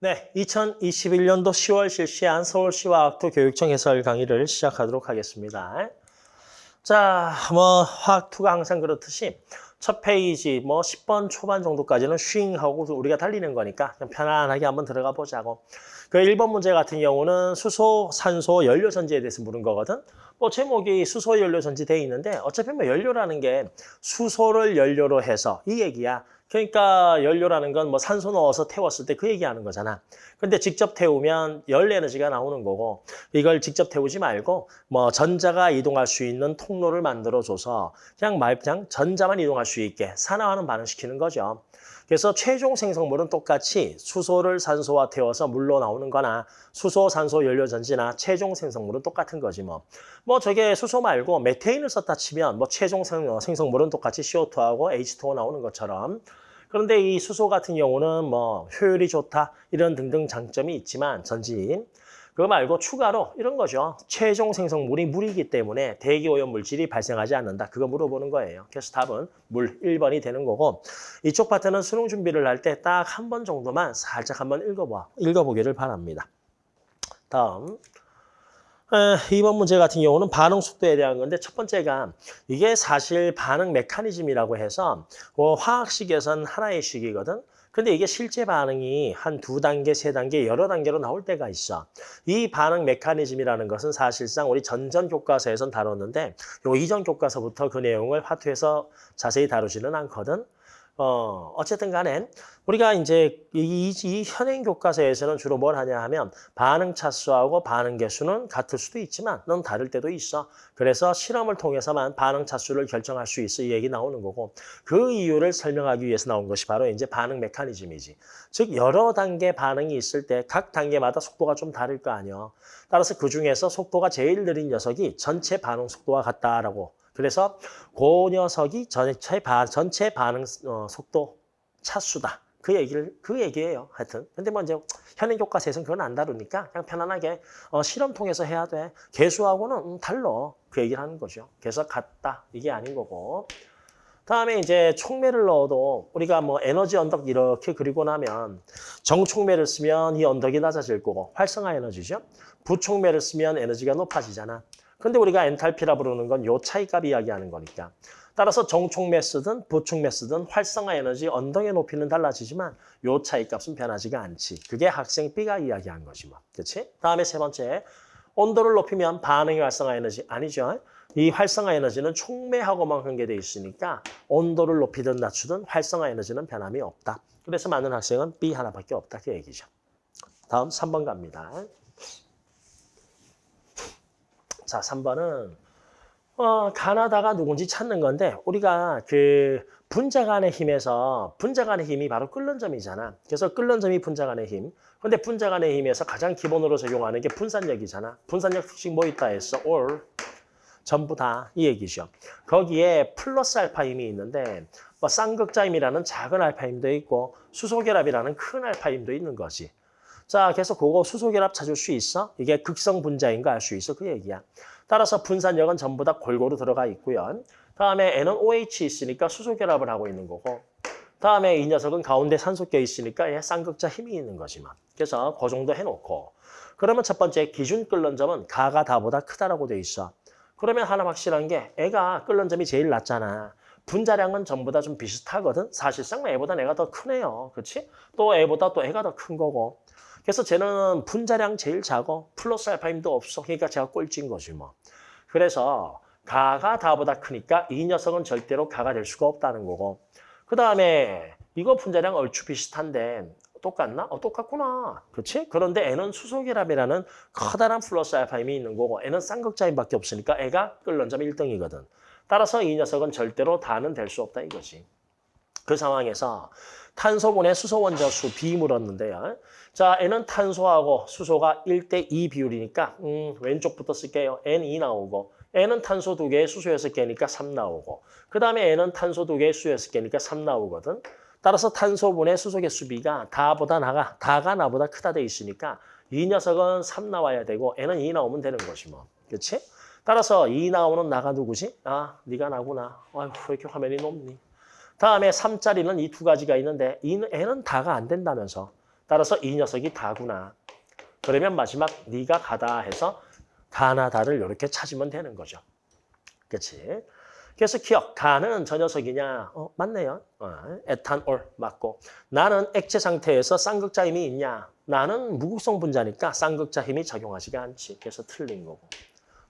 네, 2021년도 10월 실시한 서울시와 학토 교육청 해설 강의를 시작하도록 하겠습니다. 자, 뭐 화학투가 항상 그렇듯이 첫 페이지 뭐 10번 초반 정도까지는 슈잉하고 우리가 달리는 거니까 그냥 편안하게 한번 들어가 보자고. 그 1번 문제 같은 경우는 수소, 산소, 연료 전지에 대해서 물은 거거든. 뭐 제목이 수소, 연료 전지 돼 있는데 어차피 뭐 연료라는 게 수소를 연료로 해서 이 얘기야. 그러니까 연료라는 건 뭐 산소 넣어서 태웠을 때 그 얘기하는 거잖아. 근데 직접 태우면 열 에너지가 나오는 거고 이걸 직접 태우지 말고 뭐 전자가 이동할 수 있는 통로를 만들어줘서 그냥 말 그냥 전자만 이동할 수 있게 산화하는 반응시키는 거죠. 그래서 최종 생성물은 똑같이 수소를 산소와 태워서 물로 나오는 거나 수소, 산소, 연료 전지나 최종 생성물은 똑같은 거지 뭐. 뭐 저게 수소 말고 메테인을 썼다 치면 뭐 최종 생성물은 똑같이 CO2하고 H2O 나오는 것처럼 그런데 이 수소 같은 경우는 뭐 효율이 좋다 이런 등등 장점이 있지만 전지 그거 말고 추가로 이런 거죠. 최종 생성물이 물이기 때문에 대기오염 물질이 발생하지 않는다. 그거 물어보는 거예요. 그래서 답은 물 1번이 되는 거고 이쪽 파트는 수능 준비를 할 때 딱 한 번 정도만 살짝 한번 읽어봐, 읽어보기를 바랍니다. 다음. 2번 문제 같은 경우는 반응 속도에 대한 건데 첫 번째가 이게 사실 반응 메커니즘이라고 해서 뭐 화학식에선 하나의 식이거든. 근데 이게 실제 반응이 한 두 단계, 세 단계, 여러 단계로 나올 때가 있어. 이 반응 메커니즘이라는 것은 사실상 우리 전전 교과서에선 다뤘는데 요 이전 교과서부터 그 내용을 화투에서 자세히 다루지는 않거든. 어, 어쨌든 간에 우리가 이제 이, 이 현행 교과서에서는 주로 뭘 하냐 하면 반응 차수하고 반응 개수는 같을 수도 있지만 넌 다를 때도 있어. 그래서 실험을 통해서만 반응 차수를 결정할 수 있어 이 얘기 나오는 거고 그 이유를 설명하기 위해서 나온 것이 바로 이제 반응 메커니즘이지. 즉 여러 단계 반응이 있을 때 각 단계마다 속도가 좀 다를 거 아니야. 따라서 그 중에서 속도가 제일 느린 녀석이 전체 반응 속도와 같다라고 그래서 그 녀석이 전체, 바, 전체 반응 어, 속도 차수다. 그 얘기를 그 얘기예요. 하여튼. 근데 뭐 이제 현행 교과서에서는 그건 안 다루니까 그냥 편안하게 어, 실험 통해서 해야 돼. 개수하고는 음, 달러. 그 얘기를 하는 거죠. 그래서 같다. 이게 아닌 거고. 다음에 이제 촉매를 넣어도 우리가 뭐 에너지 언덕 이렇게 그리고 나면 정촉매를 쓰면 이 언덕이 낮아질 거고 활성화 에너지죠. 부촉매를 쓰면 에너지가 높아지잖아. 근데 우리가 엔탈피라 부르는 건 요 차이값 이야기하는 거니까. 따라서 정촉매 쓰든 부촉매 쓰든 활성화 에너지 언덕의 높이는 달라지지만 요 차이값은 변하지가 않지. 그게 학생 B가 이야기한 거지 뭐. 그렇지? 다음에 세 번째. 온도를 높이면 반응의 활성화 에너지 아니죠. 이 활성화 에너지는 촉매하고만 관계돼 있으니까 온도를 높이든 낮추든 활성화 에너지는 변함이 없다. 그래서 많은 학생은 B 하나밖에 없다. 그 얘기죠. 다음 3번 갑니다. 자, 3번은 어, 가나다가 누군지 찾는 건데 우리가 그 분자 간의 힘에서 분자 간의 힘이 바로 끓는 점이잖아. 그래서 끓는 점이 분자 간의 힘. 근데 분자 간의 힘에서 가장 기본으로 적용하는 게 분산력이잖아. 분산력 특징 뭐 있다 했어? all. 전부 다 이 얘기죠. 거기에 플러스 알파 힘이 있는데 뭐 쌍극자 힘이라는 작은 알파 힘도 있고 수소결합이라는 큰 알파 힘도 있는 거지. 자, 그래서 그거 수소결합 찾을 수 있어? 이게 극성 분자인가 알수 있어? 그 얘기야. 따라서 분산력은 전부 다 골고루 들어가 있고요. 다음에 N은 OH 있으니까 수소결합을 하고 있는 거고 다음에 이 녀석은 가운데 산소 껴 있으니까 얘 쌍극자 힘이 있는 거지만. 그래서 그 정도 해놓고 그러면 첫 번째 기준 끓는 점은 가가 다보다 크다라고 돼 있어. 그러면 하나 확실한 게 애가 끓는 점이 제일 낮잖아. 분자량은 전부 다 좀 비슷하거든. 사실상 애보다 내가 더 크네요. 그렇지? 또 애보다 또 애가 더 큰 거고. 그래서 쟤는 분자량 제일 작어. 플러스 알파 힘도 없어. 그러니까 제가 꼴찌인 거지 뭐. 그래서 가가 다보다 크니까 이 녀석은 절대로 가가 될 수가 없다는 거고. 그 다음에 이거 분자량 얼추 비슷한데 똑같나? 어, 똑같구나. 그렇지? 그런데 N은 수소결합이라는 커다란 플러스 알파 힘이 있는 거고 N은 쌍극자힘밖에 없으니까 애가 끓는 점 1등이거든. 따라서 이 녀석은 절대로 다는 될 수 없다 이거지. 그 상황에서 탄소분해 수소 원자 수 B 물었는데요. 자, N은 탄소하고 수소가 1대 2 비율이니까 음, 왼쪽부터 쓸게요. N2 나오고 N은 탄소 2개, 수소 6개니까 3 나오고 그 다음에 N은 탄소 2개, 수소 6개니까 3 나오거든. 따라서 탄소분해 수소 개수 B가 다보다 나가, 다가 나보다 크다 돼 있으니까 이 녀석은 3 나와야 되고 N은 2 나오면 되는 것이 뭐. 그렇지? 따라서 2 나오는 나가 누구지? 아, 네가 나구나. 아휴, 왜 이렇게 화면이 높니? 다음에 3짜리는 이 두 가지가 있는데 N은 다가 안 된다면서. 따라서 이 녀석이 다구나. 그러면 마지막 네가 가다 해서 가나다를 이렇게 찾으면 되는 거죠. 그렇지? 그래서 기억, 가는 저 녀석이냐? 어, 맞네요. 어, 에탄올 맞고. 나는 액체 상태에서 쌍극자 힘이 있냐? 나는 무극성 분자니까 쌍극자 힘이 작용하지가 않지. 그래서 틀린 거고.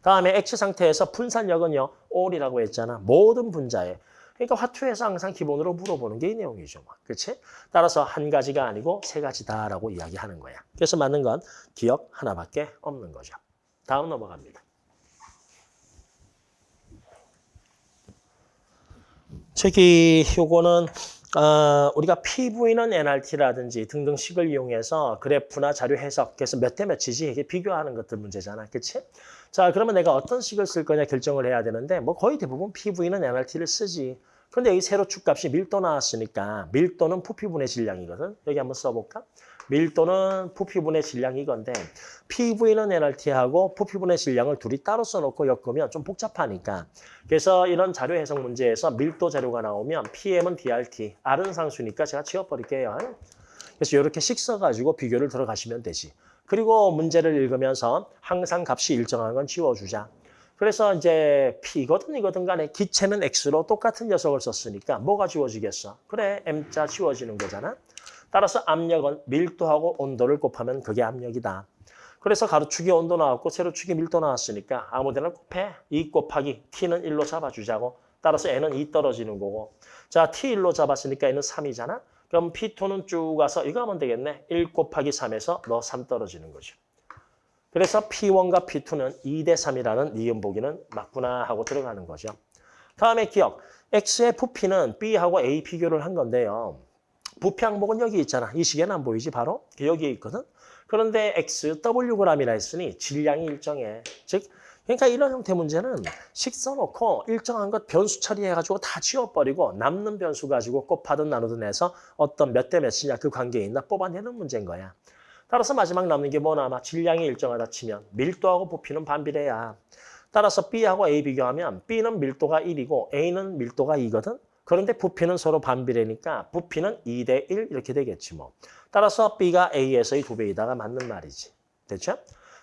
다음에 액체 상태에서 분산력은요. 올이라고 했잖아. 모든 분자에. 그러니까 화투에서 항상 기본으로 물어보는 게 이 내용이죠. 그렇지? 따라서 한 가지가 아니고 세 가지다라고 이야기하는 거야. 그래서 맞는 건 기억 하나밖에 없는 거죠. 다음 넘어갑니다. 저기 요거는 어, 우리가 PV는 NRT라든지 등등 식을 이용해서 그래프나 자료 해석, 그래서 몇 대 몇이지 이게 비교하는 것들 문제잖아. 그치? 자, 그러면 내가 어떤 식을 쓸 거냐 결정을 해야 되는데 뭐 거의 대부분 PV는 NRT를 쓰지. 그런데 여기 세로 축 값이 밀도 나왔으니까 밀도는 부피분의 질량이거든. 여기 한번 써볼까? 밀도는 부피분의 질량이 이건데 PV는 NRT하고 부피분의 질량을 둘이 따로 써놓고 엮으면 좀 복잡하니까 그래서 이런 자료 해석 문제에서 밀도 자료가 나오면 PM은 DRT, R은 상수니까 제가 지워버릴게요. 그래서 이렇게 식 써가지고 비교를 들어가시면 되지. 그리고 문제를 읽으면서 항상 값이 일정한 건 지워주자. 그래서 이제 P거든 이거든 간에 기체는 X로 똑같은 녀석을 썼으니까 뭐가 지워지겠어? 그래, M자 지워지는 거잖아. 따라서 압력은 밀도하고 온도를 곱하면 그게 압력이다. 그래서 가로축이 온도 나왔고 세로축이 밀도 나왔으니까 아무데나 곱해. 2 곱하기 T는 1로 잡아주자고. 따라서 N은 2 떨어지는 거고. 자, T 1로 잡았으니까 N은 3이잖아. 그럼 P2는 쭉 가서 이거 하면 되겠네. 1 곱하기 3에서 너 3 떨어지는 거죠. 그래서 P1과 P2는 2 대 3이라는 니은 보기는 맞구나 하고 들어가는 거죠. 다음에 기억. X의 부피는 B하고 A 비교를 한 건데요. 부피 항목은 여기 있잖아. 이 시계는 안 보이지 바로? 여기에 있거든. 그런데 X, Wg이라 했으니 질량이 일정해. 즉 그러니까 이런 형태 문제는 식 써놓고 일정한 것 변수 처리해가지고 다 지워버리고 남는 변수 가지고 곱하든 나누든 해서 어떤 몇 대 몇이냐 그 관계에 있나 뽑아내는 문제인 거야. 따라서 마지막 남는 게 뭐나 아마 질량이 일정하다 치면 밀도하고 부피는 반비례야. 따라서 B하고 A 비교하면 B는 밀도가 1이고 A는 밀도가 2거든. 그런데 부피는 서로 반비례니까 부피는 2 대 1 이렇게 되겠지 뭐. 따라서 B가 A에서의 두 배이다가 맞는 말이지. 됐죠?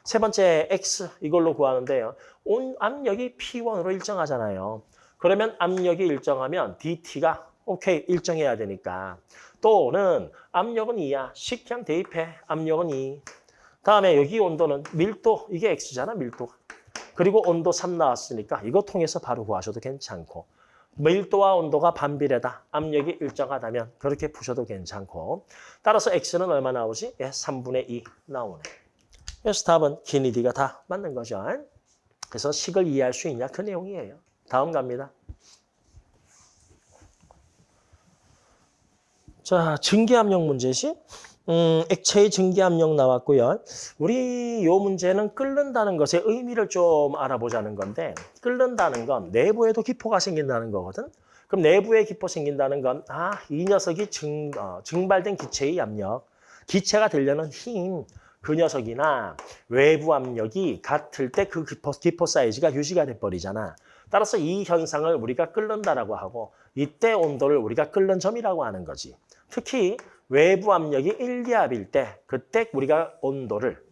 세 번째 X 이걸로 구하는데요. 온 압력이 P1으로 일정하잖아요. 그러면 압력이 일정하면 DT가 오케이 일정해야 되니까. 또는 압력은 2야. 식량 대입해. 압력은 2. 다음에 여기 온도는 밀도 이게 X잖아 밀도. 그리고 온도 3 나왔으니까 이거 통해서 바로 구하셔도 괜찮고. 밀도와 온도가 반비례다. 압력이 일정하다면 그렇게 푸셔도 괜찮고. 따라서 X는 얼마 나오지? 예, 3분의 2 나오네. 그래서 답은 기니 D가 다 맞는 거죠. 그래서 식을 이해할 수 있냐? 그 내용이에요. 다음 갑니다. 자, 증기압력 문제시. 음, 액체의 증기압력 나왔고요. 우리 요 문제는 끓는다는 것의 의미를 좀 알아보자는 건데 끓는다는 건 내부에도 기포가 생긴다는 거거든. 그럼 내부에 기포 생긴다는 건 아, 이 녀석이 증, 어, 증발된 기체의 압력, 기체가 되려는 힘, 그 녀석이나 외부 압력이 같을 때 그 기포, 기포 사이즈가 유지가 돼버리잖아. 따라서 이 현상을 우리가 끓는다라고 하고 이때 온도를 우리가 끓는 점이라고 하는 거지. 특히 외부 압력이 1기압일 때 그때 우리가 온도를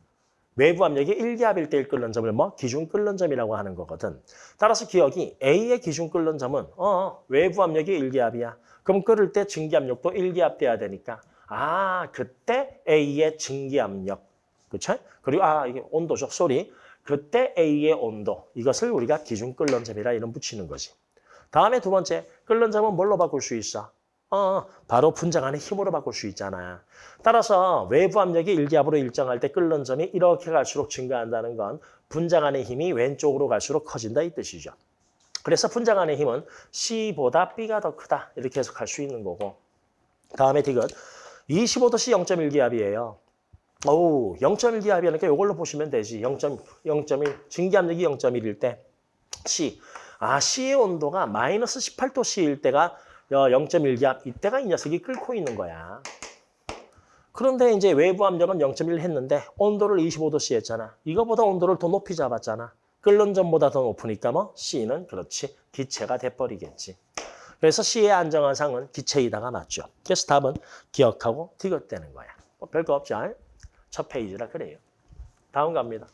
외부 압력이 1기압일 때 끓는 점을 뭐 기준 끓는 점이라고 하는 거거든. 따라서 기억이 A의 기준 끓는 점은 어 외부 압력이 1기압이야. 그럼 끓을 때 증기 압력도 1기압 돼야 되니까 아 그때 A의 증기 압력 그렇죠? 그리고 아 이게 온도죠. 소리. 그때 A의 온도 이것을 우리가 기준 끓는 점이라 이름 붙이는 거지. 다음에 두 번째 끓는 점은 뭘로 바꿀 수 있어? 어, 바로 분자 간의 힘으로 바꿀 수 있잖아. 따라서 외부 압력이 1기압으로 일정할 때 끓는 점이 이렇게 갈수록 증가한다는 건 분자 간의 힘이 왼쪽으로 갈수록 커진다 이 뜻이죠. 그래서 분자 간의 힘은 C보다 B가 더 크다 이렇게 해석할 수 있는 거고 다음에 디귿 25도씨 0.1기압이에요. 오, 0.1 기압이니까 이걸로 보시면 되지. 0.0.1 증기압력이 0.1일 때 C. 아, C의 온도가 마이너스 18도씨일 때가 0.1 기압 이때가 이 녀석이 끓고 있는 거야. 그런데 이제 외부 압력은 0.1 했는데 온도를 25도씨 했잖아. 이거보다 온도를 더 높이 잡았잖아. 끓는 점보다 더 높으니까 뭐 C는 그렇지 기체가 돼버리겠지. 그래서 C의 안정한 상은 기체이다가 맞죠. 그래서 답은 기억하고 디귿되는 거야. 뭐 별거 없죠. 첫 페이지라 그래요. 다음 갑니다.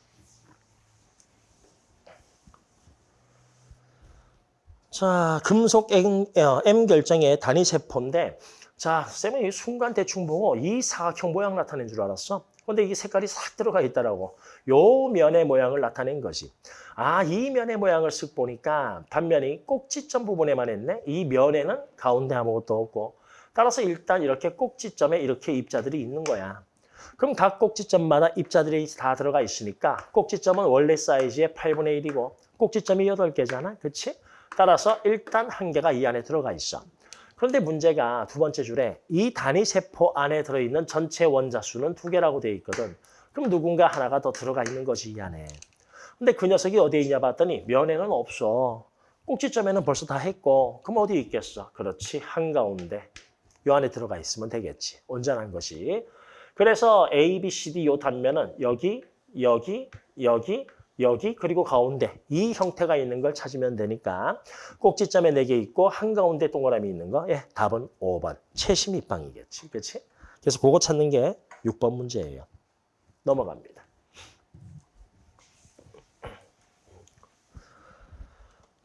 자, 금속 M, 어, M 결정의 단위 세포인데 자, 쌤은 이 순간 대충 보고 이 사각형 모양 나타낸 줄 알았어. 근데 이게 색깔이 싹 들어가 있더라고. 요 면의 모양을 나타낸 거지. 아, 이 면의 모양을 쓱 보니까 단면이 꼭지점 부분에만 했네. 이 면에는 가운데 아무것도 없고. 따라서 일단 이렇게 꼭지점에 이렇게 입자들이 있는 거야. 그럼 각 꼭지점마다 입자들이 다 들어가 있으니까 꼭지점은 원래 사이즈의 8분의 1이고 꼭지점이 8개잖아. 그치? 따라서 일단 한 개가 이 안에 들어가 있어. 그런데 문제가 두 번째 줄에 이 단위 세포 안에 들어있는 전체 원자 수는 두 개라고 되어 있거든. 그럼 누군가 하나가 더 들어가 있는 거지 이 안에. 근데 그 녀석이 어디에 있냐 봤더니 면에는 없어. 꼭지점에는 벌써 다 했고 그럼 어디 있겠어? 그렇지 한가운데. 요 안에 들어가 있으면 되겠지. 온전한 것이. 그래서 A, B, C, D 요 단면은 여기, 여기, 여기, 여기 그리고 가운데 이 형태가 있는 걸 찾으면 되니까 꼭지점에 4개 있고 한가운데 동그라미 있는 거 예, 답은 5번 최심 입방이겠지 그렇지? 그래서 그거 찾는 게 6번 문제예요. 넘어갑니다.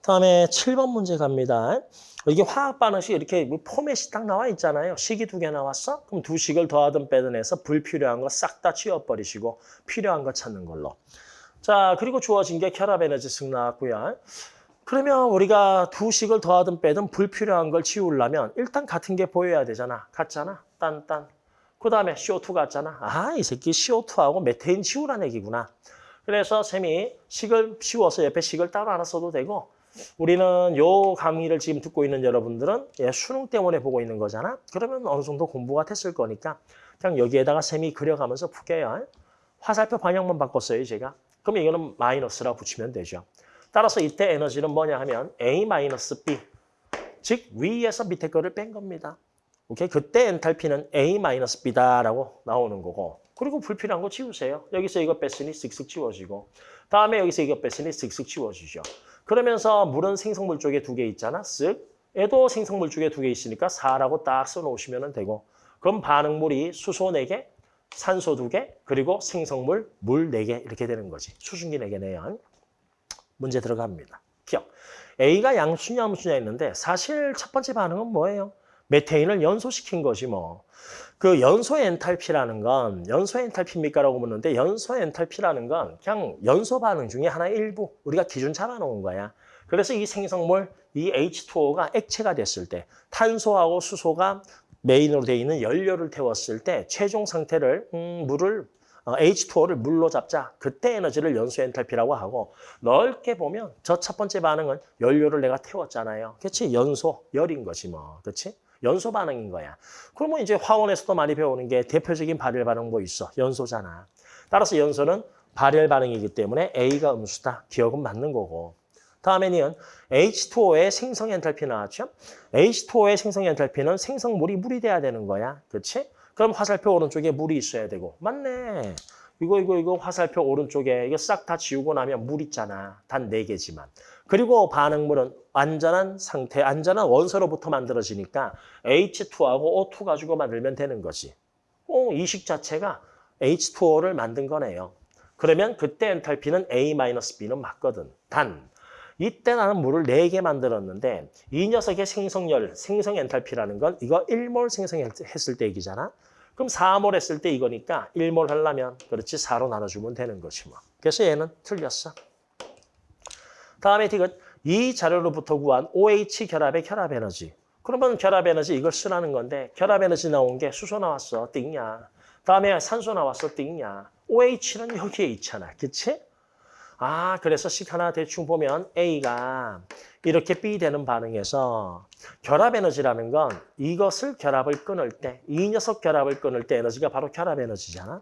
다음에 7번 문제 갑니다. 이게 화학 반응식 이렇게 뭐 포맷이 딱 나와 있잖아요. 식이 두 개 나왔어? 그럼 두 식을 더하든 빼든 해서 불필요한 거 싹 다 치워버리시고 필요한 거 찾는 걸로. 자, 그리고 주어진 게 결합 에너지 승 나왔고요. 그러면 우리가 두 식을 더하든 빼든 불필요한 걸 치우려면 일단 같은 게 보여야 되잖아. 같잖아. 딴딴. 그 다음에 CO2 같잖아. 아, 이 새끼 CO2하고 메테인 치우라는 얘기구나. 그래서 쌤이 식을 치워서 옆에 식을 따로 하나 써도 되고 우리는 요 강의를 지금 듣고 있는 여러분들은 예, 수능 때문에 보고 있는 거잖아. 그러면 어느 정도 공부가 됐을 거니까 그냥 여기에다가 쌤이 그려가면서 푸게요. 화살표 방향만 바꿨어요, 제가. 그럼 이거는 마이너스라고 붙이면 되죠. 따라서 이때 에너지는 뭐냐 하면 A-B, 즉 위에서 밑에 거를 뺀 겁니다. 오케이? 그때 엔탈피는 A-B다라고 나오는 거고 그리고 불필요한 거 지우세요. 여기서 이거 뺐으니 쓱쓱 지워지고 다음에 여기서 이거 뺐으니 쓱쓱 지워지죠. 그러면서 물은 생성물 쪽에 두 개 있잖아. 쓱. 얘도 생성물 쪽에 두 개 있으니까 4라고 딱 써놓으시면 되고 그럼 반응물이 수소 4개, 산소 2개, 그리고 생성물 물 4개 이렇게 되는 거지. 수증기 4개네요. 문제 들어갑니다. 기억. A가 양수냐 음수냐 있는데 사실 첫 번째 반응은 뭐예요? 메테인을 연소시킨 것이 뭐. 그 연소 엔탈피라는 건 연소 엔탈피입니까? 라고 묻는데 연소 엔탈피라는 건 그냥 연소 반응 중에 하나의 일부 우리가 기준 잡아놓은 거야. 그래서 이 생성물, 이 H2O가 액체가 됐을 때 탄소하고 수소가 메인으로 되어 있는 연료를 태웠을 때 최종 상태를 음, 물을 어, H2O를 물로 잡자. 그때 에너지를 연소 엔탈피라고 하고 넓게 보면 저 첫 번째 반응은 연료를 내가 태웠잖아요. 그렇지? 연소, 열인 거지 뭐. 그렇지? 연소 반응인 거야. 그러면 이제 화원에서도 많이 배우는 게 대표적인 발열 반응 뭐 있어? 연소잖아. 따라서 연소는 발열 반응이기 때문에 A가 음수다. 기억은 맞는 거고. 다음에는 H2O의 생성 엔탈피 나왔죠? H2O의 생성 엔탈피는 생성물이 물이 돼야 되는 거야. 그렇지? 그럼 화살표 오른쪽에 물이 있어야 되고. 맞네. 이거 이거 이거 화살표 오른쪽에 이거 싹 다 지우고 나면 물 있잖아. 단 네개지만 그리고 반응물은 안전한 상태, 안전한 원소로부터 만들어지니까 H2하고 O2 가지고 만들면 되는 거지. 어, 이식 자체가 H2O를 만든 거네요. 그러면 그때 엔탈피는 A-B는 맞거든. 단, 이때 나는 물을 4개 만들었는데 이 녀석의 생성열, 생성 엔탈피라는 건 이거 1몰 생성했을 때 얘기잖아. 그럼 4몰 했을 때 이거니까 1몰 하려면 그렇지 4로 나눠주면 되는 거지 뭐. 그래서 얘는 틀렸어. 다음에 디귿 이 자료로부터 구한 OH 결합의 결합 에너지. 그러면 결합 에너지 이걸 쓰라는 건데 결합 에너지 나온 게 수소 나왔어. 띵냐. 다음에 산소 나왔어. 띵냐. OH는 여기에 있잖아. 그치? 아, 그래서 식 하나 대충 보면 A가 이렇게 B 되는 반응에서 결합 에너지라는 건 이것을 결합을 끊을 때, 이 녀석 결합을 끊을 때 에너지가 바로 결합 에너지잖아.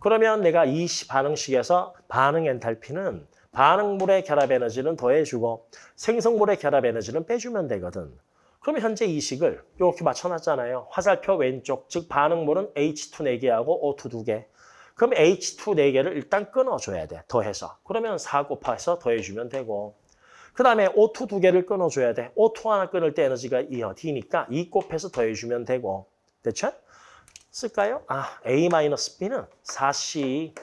그러면 내가 이 반응식에서 반응 엔탈피는 반응물의 결합 에너지는 더해주고 생성물의 결합 에너지는 빼주면 되거든. 그럼 현재 이 식을 이렇게 맞춰놨잖아요. 화살표 왼쪽, 즉 반응물은 H2 4개하고 O2 2개. 그럼 H2 4개를 일단 끊어줘야 돼. 더해서. 그러면 4 곱해서 더해주면 되고. 그 다음에 O2 2개를 끊어줘야 돼. O2 하나 끊을 때 에너지가 2어, D니까 2 곱해서 더해주면 되고. 됐죠? 쓸까요? 아, A-B는 4C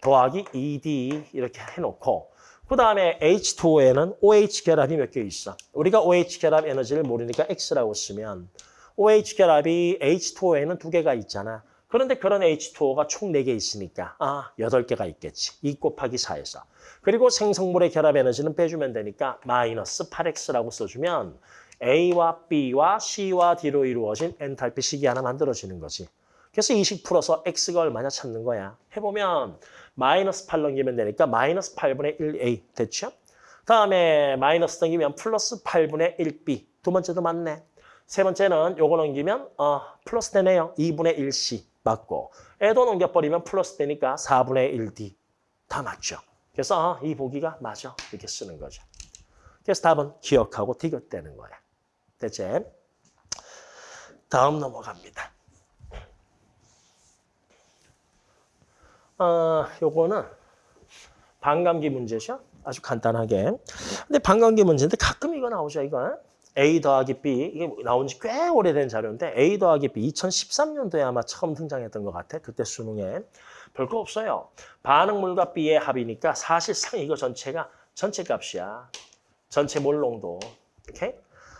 더하기 2D 이렇게 해놓고 그 다음에 H2O에는 OH 결합이 몇 개 있어. 우리가 OH 결합 에너지를 모르니까 X라고 쓰면 OH 결합이 H2O에는 두 개가 있잖아. 그런데 그런 H2O가 총 4개 있으니까 아, 8개가 있겠지. 2 곱하기 4에서. 그리고 생성물의 결합 에너지는 빼주면 되니까 마이너스 8X라고 써주면 A와 B와 C와 D로 이루어진 엔탈피 식이 하나 만들어지는 거지. 그래서 이식 풀어서 X가 얼마냐 찾는 거야. 해보면 마이너스 8 넘기면 되니까 마이너스 8분의 1A 됐죠? 다음에 마이너스 넘기면 플러스 8분의 1B. 두 번째도 맞네. 세 번째는 요거 넘기면 어, 플러스 되네요. 2분의 1C 맞고. 애도 넘겨버리면 플러스 되니까 4분의 1D. 다 맞죠? 그래서 어, 이 보기가 맞아. 이렇게 쓰는 거죠. 그래서 답은 기억하고 디귿대는 거야. 됐지? 다음 넘어갑니다. 어, 요거는 반감기 문제죠. 아주 간단하게. 근데 반감기 문제인데 가끔 이거 나오죠, 이거. A 더하기 B. 이게 나온 지 꽤 오래된 자료인데 A 더하기 B 2013년도에 아마 처음 등장했던 것 같아. 그때 수능에. 별거 없어요. 반응물과 B의 합이니까 사실상 이거 전체가 전체 값이야. 전체 몰농도. 오케이?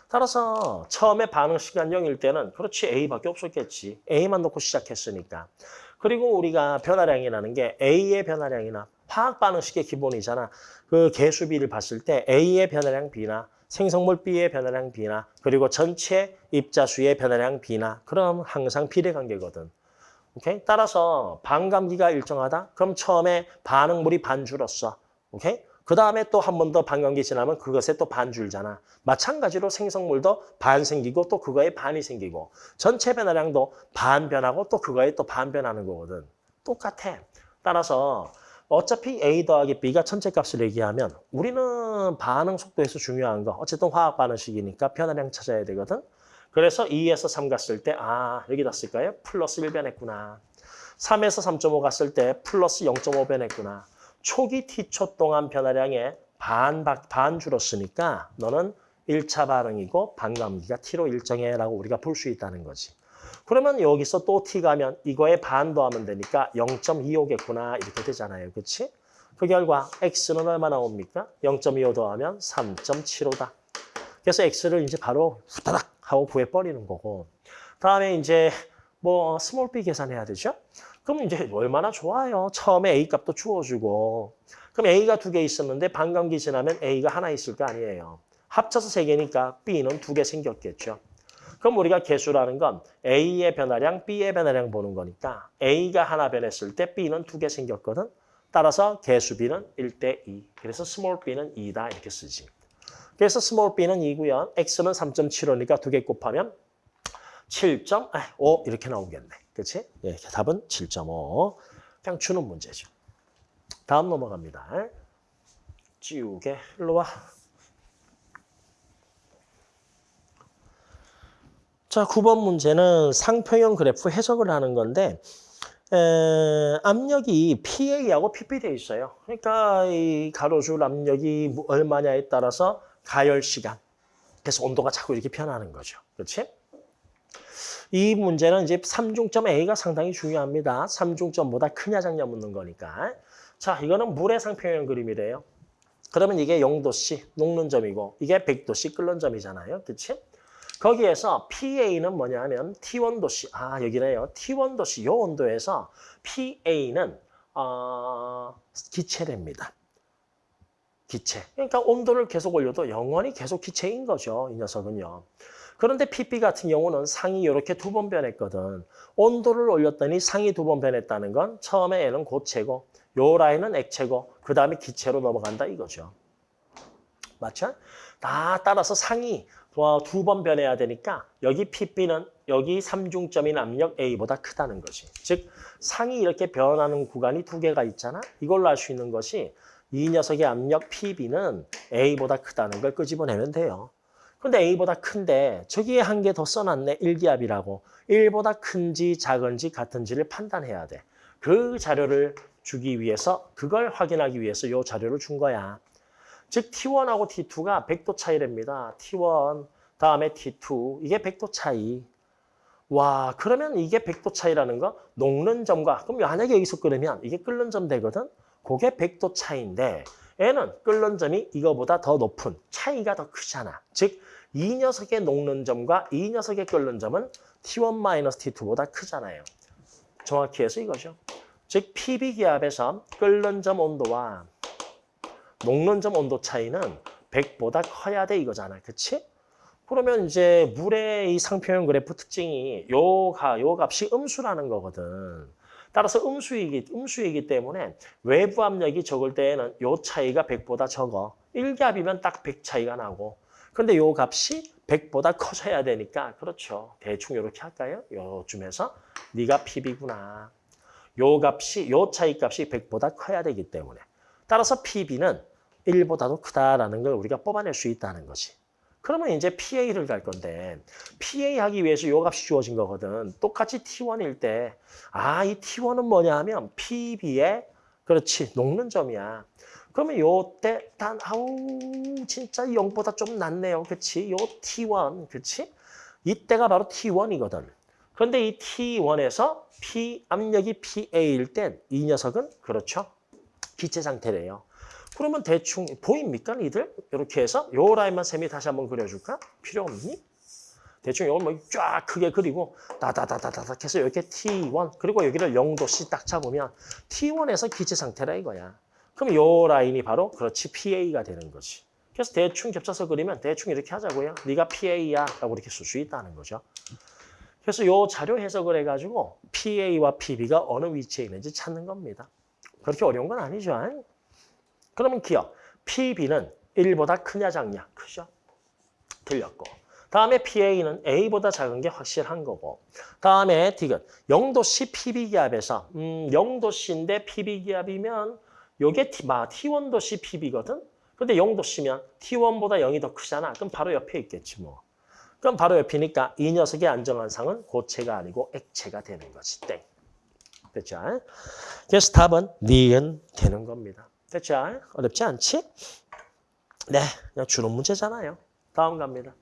따라서 처음에 반응 시간 0일 때는 그렇지 A밖에 없었겠지. A만 놓고 시작했으니까. 그리고 우리가 변화량이라는 게 A의 변화량이나 화학 반응식의 기본이잖아. 그 개수비를 봤을 때 A의 변화량 B나 생성물 B의 변화량 B나 그리고 전체 입자수의 변화량 B나 그럼 항상 비례관계거든. 오케이? 따라서 반감기가 일정하다? 그럼 처음에 반응물이 반 줄었어. 오케이? 그 다음에 또 한 번 더 반감기 지나면 그것에 또 반 줄잖아. 마찬가지로 생성물도 반 생기고 또 그거에 반이 생기고 전체 변화량도 반 변하고 또 그거에 또 반 변하는 거거든. 똑같아. 따라서 어차피 A 더하기 B가 전체 값을 얘기하면 우리는 반응 속도에서 중요한 거 어쨌든 화학 반응식이니까 변화량 찾아야 되거든. 그래서 2에서 3 갔을 때 아 여기다 쓸까요? 플러스 1 변했구나. 3에서 3.5 갔을 때 플러스 0.5 변했구나. 초기 T초 동안 변화량의 반, 반 줄었으니까 너는 1차 반응이고 반감기가 T로 일정해 라고 우리가 볼 수 있다는 거지. 그러면 여기서 또 T 가면 이거에 반 더하면 되니까 0.25겠구나 이렇게 되잖아요. 그렇지? 그 결과 X는 얼마 나옵니까? 0.25 더하면 3.75다. 그래서 X를 이제 바로 후다닥 하고 구해버리는 거고 다음에 이제 뭐 small b 계산해야 되죠? 그럼 이제 얼마나 좋아요. 처음에 A 값도 주어주고. 그럼 A가 두 개 있었는데 반감기 지나면 A가 하나 있을 거 아니에요. 합쳐서 세 개니까 B는 두 개 생겼겠죠. 그럼 우리가 계수라는 건 A의 변화량, B의 변화량 보는 거니까 A가 하나 변했을 때 B는 두 개 생겼거든. 따라서 계수비는 1대 2. 그래서 small b는 2다 이렇게 쓰지. 그래서 small b는 2고요. x는 3.75니까 두 개 곱하면 7.5 이렇게 나오겠네. 그렇지? 예, 답은 7.5. 그냥 주는 문제죠. 다음 넘어갑니다. 지우개 일로 와. 자, 9번 문제는 상평형 그래프 해석을 하는 건데 에, 압력이 PA하고 PP 돼 있어요. 그러니까 이 가로줄 압력이 얼마냐에 따라서 가열 시간. 그래서 온도가 자꾸 이렇게 변하는 거죠. 그렇지? 이 문제는 이제 삼중점 A가 상당히 중요합니다. 삼중점보다 크냐 작냐 묻는 거니까. 자, 이거는 물의 상평형 그림이래요. 그러면 이게 0도씨 녹는 점이고 이게 100도씨 끓는 점이잖아요. 그렇지? 거기에서 PA는 뭐냐 하면 T1도씨. 아, 여기네요. T1도씨 요 온도에서 PA는 어, 기체랍니다. 기체. 그러니까 온도를 계속 올려도 영원히 계속 기체인 거죠. 이 녀석은요. 그런데 PP 같은 경우는 상이 이렇게 두 번 변했거든. 온도를 올렸더니 상이 두 번 변했다는 건 처음에 얘는 고체고 요 라인은 액체고 그 다음에 기체로 넘어간다 이거죠. 맞죠? 다 따라서 상이 두 번 변해야 되니까 여기 PP는 여기 삼중점인 압력 A보다 크다는 것이. 즉 상이 이렇게 변하는 구간이 두 개가 있잖아. 이걸로 알 수 있는 것이 이 녀석의 압력 PB는 A보다 크다는 걸 끄집어내면 돼요. 근데 A보다 큰데 저기에 한 개 더 써놨네. 일기압이라고. 1보다 큰지 작은지 같은지를 판단해야 돼. 그 자료를 주기 위해서 그걸 확인하기 위해서 이 자료를 준 거야. 즉 T1하고 T2가 100도 차이랍니다. T1 다음에 T2 이게 100도 차이. 와, 그러면 이게 100도 차이라는 거 녹는 점과 그럼 만약에 여기서 끓으면 이게 끓는 점 되거든. 그게 100도 차이인데 얘는 끓는 점이 이거보다 더 높은 차이가 더 크잖아. 즉, 이 녀석의 녹는 점과 이 녀석의 끓는 점은 T1-T2보다 크잖아요. 정확히 해서 이거죠. 즉, PB기압에서 끓는 점 온도와 녹는 점 온도 차이는 100보다 커야 돼 이거잖아. 그치? 그러면 이제 물의 이 상표형 그래프 특징이 요, 가, 요 값이 음수라는 거거든. 따라서 음수이기, 음수이기 때문에 외부 압력이 적을 때에는 요 차이가 100보다 적어. 1기압이면 딱 100 차이가 나고. 근데 요 값이 100보다 커져야 되니까 그렇죠. 대충 이렇게 할까요? 요쯤에서 네가 PB구나. 요 값이 요 차이 값이 100보다 커야 되기 때문에 따라서 PB는 1보다도 크다라는 걸 우리가 뽑아낼 수 있다는 거지. 그러면 이제 PA를 갈 건데 PA 하기 위해서 요 값이 주어진 거거든. 똑같이 T1일 때 아, 이 T1은 뭐냐 하면 PB의 그렇지, 녹는 점이야. 그러면 요때 단 아우 진짜 0보다 좀 낮네요. 그치? 요 T1, 그치? 이때가 바로 T1이거든. 그런데 이 T1에서 P 압력이 PA일 땐 이 녀석은 그렇죠. 기체 상태래요. 그러면 대충 보입니까, 니들? 이렇게 해서 요 라인만 쌤이 다시 한번 그려줄까? 필요 없니? 대충 이걸 뭐쫙 크게 그리고 다다다다다닥 해서 이렇게 T1 그리고 여기를 0도씩 딱 잡으면 T1에서 기체 상태라 이거야. 그럼 요 라인이 바로 그렇지 PA가 되는 거지. 그래서 대충 겹쳐서 그리면 대충 이렇게 하자고요. 네가 PA야 라고 이렇게 쓸 수 있다는 거죠. 그래서 요 자료 해석을 해가지고 PA와 PB가 어느 위치에 있는지 찾는 겁니다. 그렇게 어려운 건 아니죠. 그러면 기억. PB는 1보다 크냐 작냐? 크죠. 틀렸고. 다음에 PA는 A보다 작은 게 확실한 거고. 다음에 D는 0도씨 PB기압에서 음, 0도씨인데 PB기압이면 요게 T, 마, T1도씨 PB거든? 근데 0도씨면 T1보다 0이 더 크잖아. 그럼 바로 옆에 있겠지 뭐. 그럼 바로 옆이니까 이 녀석의 안정환상은 고체가 아니고 액체가 되는 거지. 땡. 됐죠? 그래서 답은 니은 되는 겁니다. 됐죠? 어렵지 않지? 네, 그냥 주는 문제잖아요. 다음 갑니다.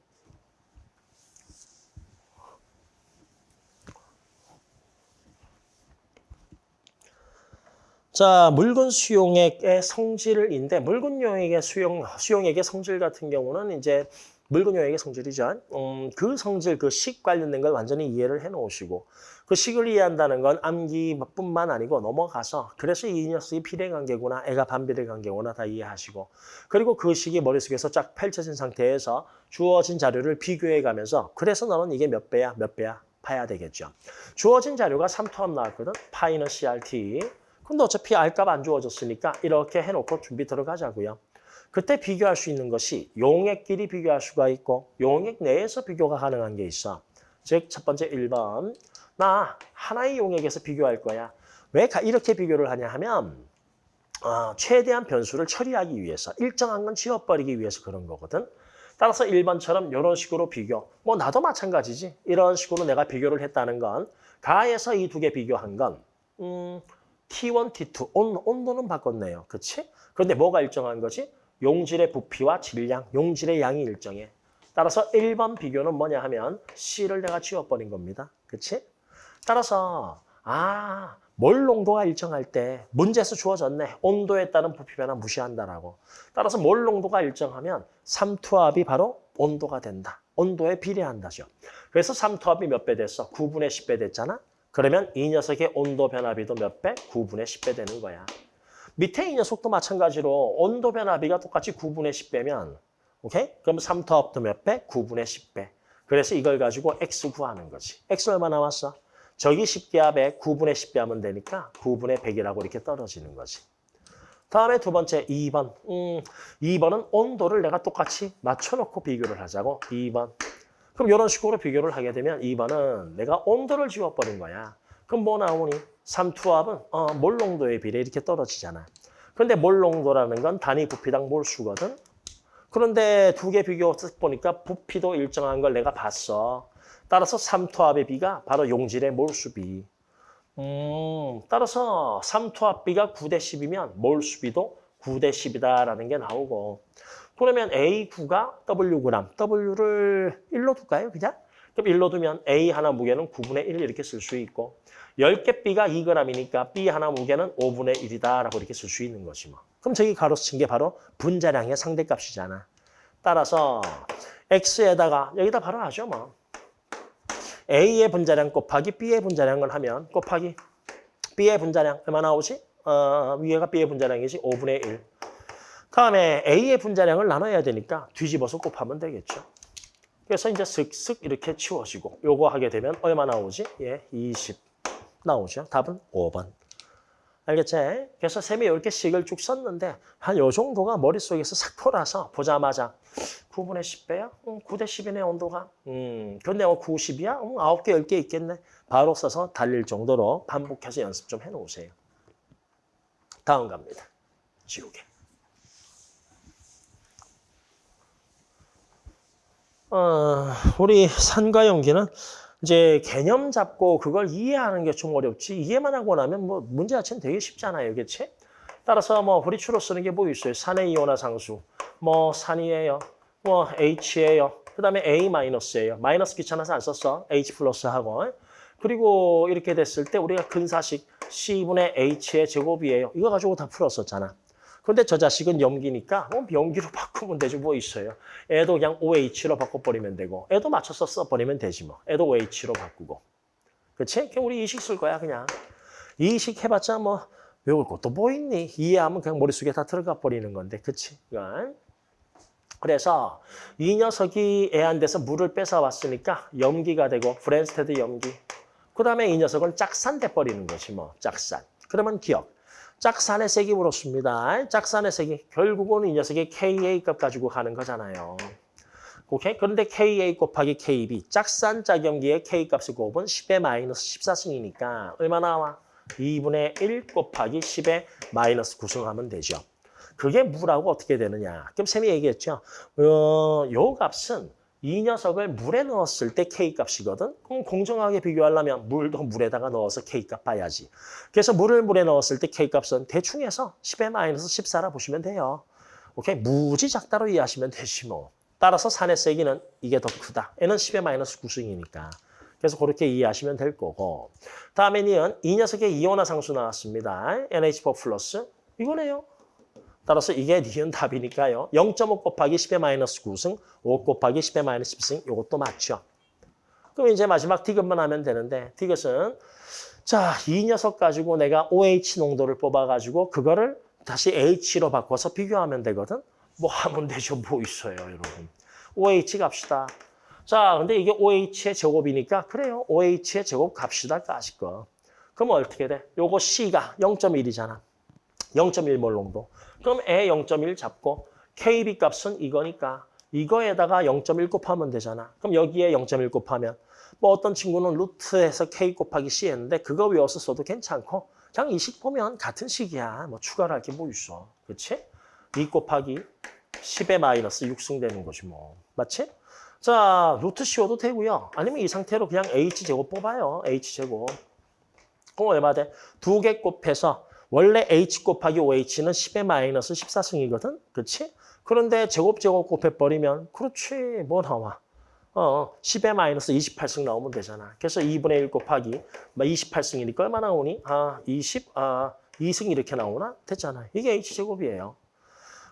자, 물건 수용액의 성질인데 물건 용액의 수용 수용액의 성질 같은 경우는 이제 물건 용액의 성질이죠. 음, 그 성질, 그 식 관련된 걸 완전히 이해를 해 놓으시고 그 식을 이해한다는 건 암기뿐만 아니고 넘어가서 그래서 이 녀석이 비례관계구나, 애가 반비례관계구나 다 이해하시고 그리고 그 식이 머릿속에서 쫙 펼쳐진 상태에서 주어진 자료를 비교해 가면서 그래서 너는 이게 몇 배야, 몇 배야 봐야 되겠죠. 주어진 자료가 3토합 나왔거든. 파이는 CRT. 근데 어차피 R값 안 주어졌으니까 이렇게 해놓고 준비 들어가자고요. 그때 비교할 수 있는 것이 용액끼리 비교할 수가 있고 용액 내에서 비교가 가능한 게 있어. 즉 첫 번째 1번 나 하나의 용액에서 비교할 거야. 왜 이렇게 비교를 하냐 하면 어, 최대한 변수를 처리하기 위해서 일정한 건 지워버리기 위해서 그런 거거든. 따라서 1번처럼 이런 식으로 비교. 뭐 나도 마찬가지지. 이런 식으로 내가 비교를 했다는 건 가에서 이 두 개 비교한 건 음, T1, T2 온, 온도는 바꿨네요. 그렇지? 그런데 뭐가 일정한 거지? 용질의 부피와 질량, 용질의 양이 일정해. 따라서 1번 비교는 뭐냐 하면 C를 내가 지워버린 겁니다. 그렇지? 따라서 아, 몰 농도가 일정할 때 문제에서 주어졌네. 온도에 따른 부피 변화 무시한다라고. 따라서 몰 농도가 일정하면 삼투압이 바로 온도가 된다. 온도에 비례한다죠. 그래서 삼투압이 몇 배 됐어? 9분의 10배 됐잖아? 그러면 이 녀석의 온도 변화비도 몇 배? 9분의 10배 되는 거야. 밑에 이 녀석도 마찬가지로 온도 변화비가 똑같이 9분의 10배면 오케이? 그럼 3터업도 몇 배? 9분의 10배. 그래서 이걸 가지고 x 구하는 거지. x 얼마 나왔어? 저기 10기압에 9분의 10배 하면 되니까 9분의 100이라고 이렇게 떨어지는 거지. 다음에 두 번째 2번. 음, 2번은 온도를 내가 똑같이 맞춰놓고 비교를 하자고. 2번. 그럼 이런 식으로 비교를 하게 되면 2번은 내가 온도를 지워버린 거야. 그럼 뭐 나오니? 삼투압은 어, 몰 농도에 비례 이렇게 떨어지잖아. 그런데 몰 농도라는 건 단위 부피당 몰수거든. 그런데 두 개 비교 보니까 부피도 일정한 걸 내가 봤어. 따라서 삼투압의 비가 바로 용질의 몰수비. 음, 따라서 삼투압비가 9대 10이면 몰수비도 9대 10이다라는 게 나오고 그러면 A9가 Wg, W를 1로 둘까요? 그냥? 그럼 1로 두면 A 하나 무게는 9분의 1 이렇게 쓸 수 있고 10개 B가 2g이니까 B 하나 무게는 5분의 1이다라고 이렇게 쓸 수 있는 거지 뭐. 그럼 저기 가로수 친게 바로 분자량의 상대값이잖아. 따라서 X에다가 여기다 바로 하죠 뭐. A의 분자량 곱하기 B의 분자량을 하면 곱하기 B의 분자량 얼마 나오지? 어, 위에가 B의 분자량이지 5분의 1. 다음에 A의 분자량을 나눠야 되니까 뒤집어서 곱하면 되겠죠. 그래서 이제 슥슥 이렇게 치워지고 요거 하게 되면 얼마 나오지? 예, 20 나오죠. 답은 5번. 알겠지? 그래서 셈이 이렇게 식을 쭉 썼는데 한 요 정도가 머릿속에서 싹 돌아서 보자마자 9분의 10배야? 응, 9대 10이네 온도가. 음, 근데 뭐 90이야? 응, 9개, 10개 있겠네. 바로 써서 달릴 정도로 반복해서 연습 좀 해놓으세요. 다음 갑니다. 지우개. 어, 우리 산과 연기는 이제 개념 잡고 그걸 이해하는 게 좀 어렵지 이해만 하고 나면 뭐 문제 자체는 되게 쉽잖아요. 그렇지? 따라서 뭐 우리 주로 쓰는 게 뭐 있어요? 산의 이온화 상수. 뭐 산이에요. 뭐 H예요. 그다음에 A 마이너스예요. 마이너스 귀찮아서 안 썼어. H 플러스 하고. 그리고 이렇게 됐을 때 우리가 근사식 C분의 H의 제곱이에요. 이거 가지고 다 풀었었잖아. 그런데 저 자식은 염기니까 어, 염기로 바꾸면 되죠. 뭐 있어요. 얘도 그냥 OH로 바꿔버리면 되고 얘도 맞춰서 써버리면 되지 뭐. 얘도 OH로 바꾸고. 그치? 그냥 우리 이 식 쓸 거야 그냥. 이 식 해봤자 뭐 외울 것도 뭐 있니? 이해하면 그냥 머릿속에 다 들어가 버리는 건데. 그치? 이건. 그래서 이 녀석이 얘한테서 물을 뺏어왔으니까 염기가 되고 브뢴스테드 염기. 그 다음에 이 녀석은 짝산 돼 버리는 거지 뭐. 짝산. 그러면 ㄱ. 짝산의 세기 물었습니다. 짝산의 세기 결국은 이 녀석의 KA 값 가지고 가는 거잖아요. 오케이? 그런데 KA 곱하기 KB 짝산 짝염기의 K 값을 곱은 10의 마이너스 14승이니까 얼마 나 와? 2분의 1 곱하기 10의 마이너스 9승하면 되죠. 그게 뭐라고 어떻게 되느냐? 그럼 쌤이 얘기했죠. 어, 요 값은 이 녀석을 물에 넣었을 때 K값이거든. 그럼 공정하게 비교하려면 물도 물에다가 넣어서 K값 봐야지. 그래서 물을 물에 넣었을 때 K값은 대충 해서 10의 마이너스 14라 보시면 돼요. 오케이? 무지 작다로 이해하시면 되지 뭐. 따라서 산의 세기는 이게 더 크다. 얘는 10의 마이너스 9승이니까. 그래서 그렇게 이해하시면 될 거고. 다음에 니은 이 녀석의 이온화 상수 나왔습니다. NH4 플러스. 이거네요. 따라서 이게 니은 답이니까요. 0.5 곱하기 10의 마이너스 9승, 5 곱하기 10의 마이너스 10승, 이것도 맞죠. 그럼 이제 마지막 디귿만 하면 되는데 디귿은 자, 이 녀석 가지고 내가 OH 농도를 뽑아가지고 그거를 다시 H로 바꿔서 비교하면 되거든. 뭐 하면 되죠. 뭐 있어요, 여러분. OH 갑시다. 자, 근데 이게 OH의 제곱이니까 그래요. OH의 제곱 갑시다, 까짓 거. 그럼 어떻게 돼? 요거 C가 0.1이잖아. 0.1몰 농도. 그럼 에0.1 잡고 KB 값은 이거니까 이거에다가 0.1 곱하면 되잖아. 그럼 여기에 0.1 곱하면 뭐 어떤 친구는 루트에서 K 곱하기 C 했는데 그거 외워서 써도 괜찮고 그냥 이 식 보면 같은 식이야. 뭐 추가를 할 게 뭐 있어. 그렇지? 2 곱하기 10의 마이너스 6승 되는 거지 뭐. 맞지? 자, 루트 씌워도 되고요. 아니면 이 상태로 그냥 H제곱 뽑아요. H제곱. 그럼 얼마 돼? 두 개 곱해서 원래 H 곱하기 OH는 10의 마이너스 14승이거든? 그렇지? 그런데 제곱 제곱 곱해버리면 그렇지 뭐 나와? 어, 10의 마이너스 28승 나오면 되잖아. 그래서 2분의 1 곱하기 28승이니까 얼마 나 오니? 아, 20, 아, 2승 이렇게 나오나? 됐잖아. 이게 H제곱이에요.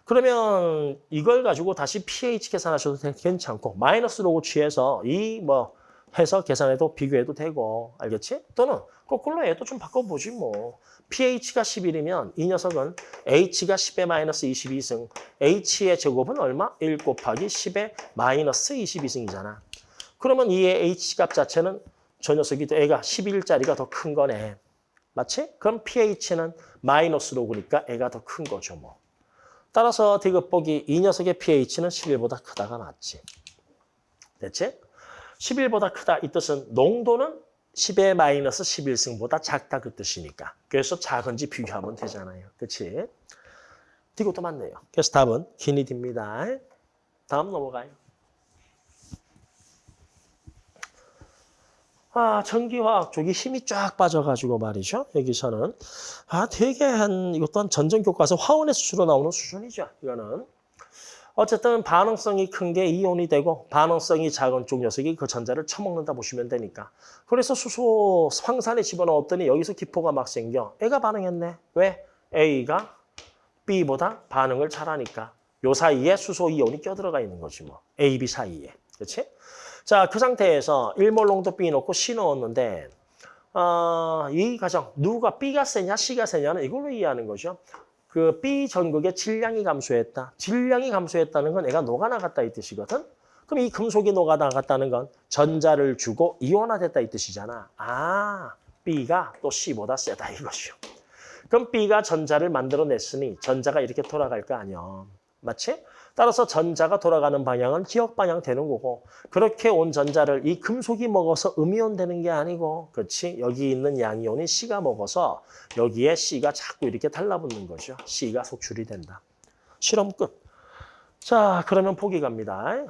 그러면 이걸 가지고 다시 pH 계산하셔도 괜찮고 마이너스 로고 취해서 이 뭐 해서 계산해도 비교해도 되고 알겠지? 또는 거꾸로 해도 좀 바꿔보지 뭐. pH가 11이면 이 녀석은 h가 10의 마이너스 22승, h의 제곱은 얼마? 1 곱하기 10의 마이너스 22승이잖아. 그러면 이 h값 자체는 저 녀석이 애가 11짜리가 더 큰 거네. 맞지? 그럼 pH는 마이너스 로그니까 애가 더 큰 거죠 뭐. 따라서 디귿보기 이 녀석의 pH는 11보다 크다가 맞지. 됐지? 11보다 크다 이 뜻은 농도는 10의 마이너스 11승보다 작다 그 뜻이니까. 그래서 작은지 비교하면 되잖아요. 그렇지? 이것도 맞네요. 그래서 답은 기니디입니다. 다음 넘어가요. 아, 전기화학 쪽이 힘이 쫙 빠져가지고 말이죠. 여기서는. 아, 되게 한, 이것도 한 전전 교과서 화원의 수로 나오는 수준이죠. 이거는. 어쨌든 반응성이 큰 게 이온이 되고 반응성이 작은 쪽 녀석이 그 전자를 처먹는다 보시면 되니까. 그래서 수소 황산에 집어넣었더니 여기서 기포가 막 생겨. 애가 반응했네. 왜? A가 B보다 반응을 잘하니까. 요 사이에 수소 이온이 껴들어가 있는 거지 뭐. A, B 사이에. 그렇지? 자, 그 상태에서 1몰 농도 B 넣고 C 넣었는데 어, 이 과정 누가 B가 세냐 C가 세냐는 이걸로 이해하는 거죠. 그 B 전극의 질량이 감소했다. 질량이 감소했다는 건 애가 녹아나갔다 이 뜻이거든. 그럼 이 금속이 녹아나갔다는 건 전자를 주고 이온화됐다 이 뜻이잖아. 아, B가 또 C보다 세다 이것이요. 그럼 B가 전자를 만들어냈으니 전자가 이렇게 돌아갈 거 아니야. 맞지? 따라서 전자가 돌아가는 방향은 기억 방향 되는 거고 그렇게 온 전자를 이 금속이 먹어서 음이온 되는 게 아니고 그렇지? 여기 있는 양이온이 C가 먹어서 여기에 C가 자꾸 이렇게 달라붙는 거죠. C가 속출이 된다. 실험 끝. 자, 그러면 보기 갑니다.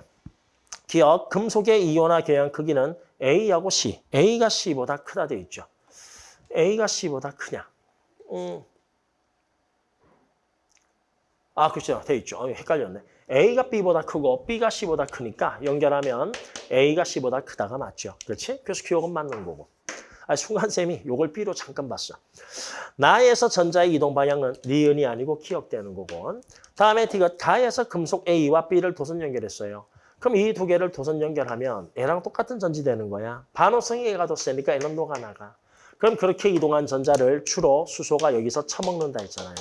기억, 금속의 이온화 교양 크기는 A하고 C. A가 C보다 크다 돼 있죠. A가 C보다 크냐. 음. 아, 그렇죠. 돼 있죠. 어, 헷갈렸네. A가 B보다 크고 B가 C보다 크니까 연결하면 A가 C보다 크다가 맞죠. 그렇지? 그래서 기억은 맞는 거고. 아, 순간쌤이 요걸 B로 잠깐 봤어. 나에서 전자의 이동 방향은 니은이 아니고 기억되는 거고. 다음에 디귿 가에서 금속 A와 B를 도선 연결했어요. 그럼 이 두 개를 도선 연결하면 얘랑 똑같은 전지 되는 거야. 반응성이 얘가 더 세니까 얘는 녹아 나가. 그럼 그렇게 이동한 전자를 주로 수소가 여기서 처먹는다 했잖아요.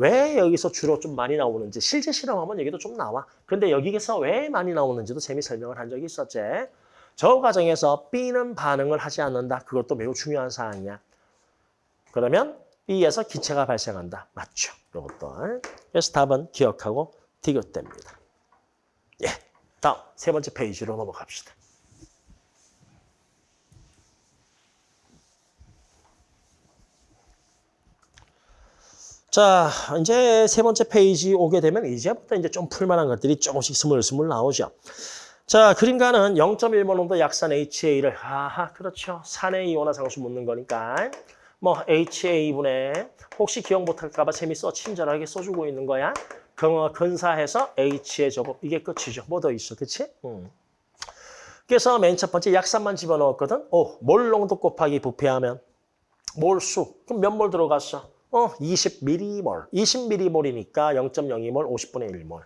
왜 여기서 주로 좀 많이 나오는지 실제 실험하면 여기도 좀 나와. 근데 여기에서 왜 많이 나오는지도 재미 설명을 한 적이 있었지. 저 과정에서 B는 반응을 하지 않는다. 그것도 매우 중요한 사항이야. 그러면 B에서 기체가 발생한다. 맞죠. 이것도. 그래서 답은 기억하고 디귿됩니다. 예. 다음 세 번째 페이지로 넘어갑시다. 자, 이제 세 번째 페이지 오게 되면 이제부터 이제 좀 풀만한 것들이 조금씩 스물스물 나오죠. 자, 그림 가는 0.1몰 농도 약산 HA를 아하, 그렇죠. 산의 이온화 상수 묻는 거니까 뭐 HA분의 혹시 기억 못할까 봐 재밌어 친절하게 써주고 있는 거야. 그 근사해서 H의 제곱 이게 끝이죠. 뭐 더 있어, 그치? 음. 그래서 맨 첫 번째 약산만 집어넣었거든. 오, 몰 농도 곱하기 부피하면 몰수. 그럼 몇 몰 들어갔어? 어, 20m몰. 20m몰이니까 0.02몰, 50분의 1몰.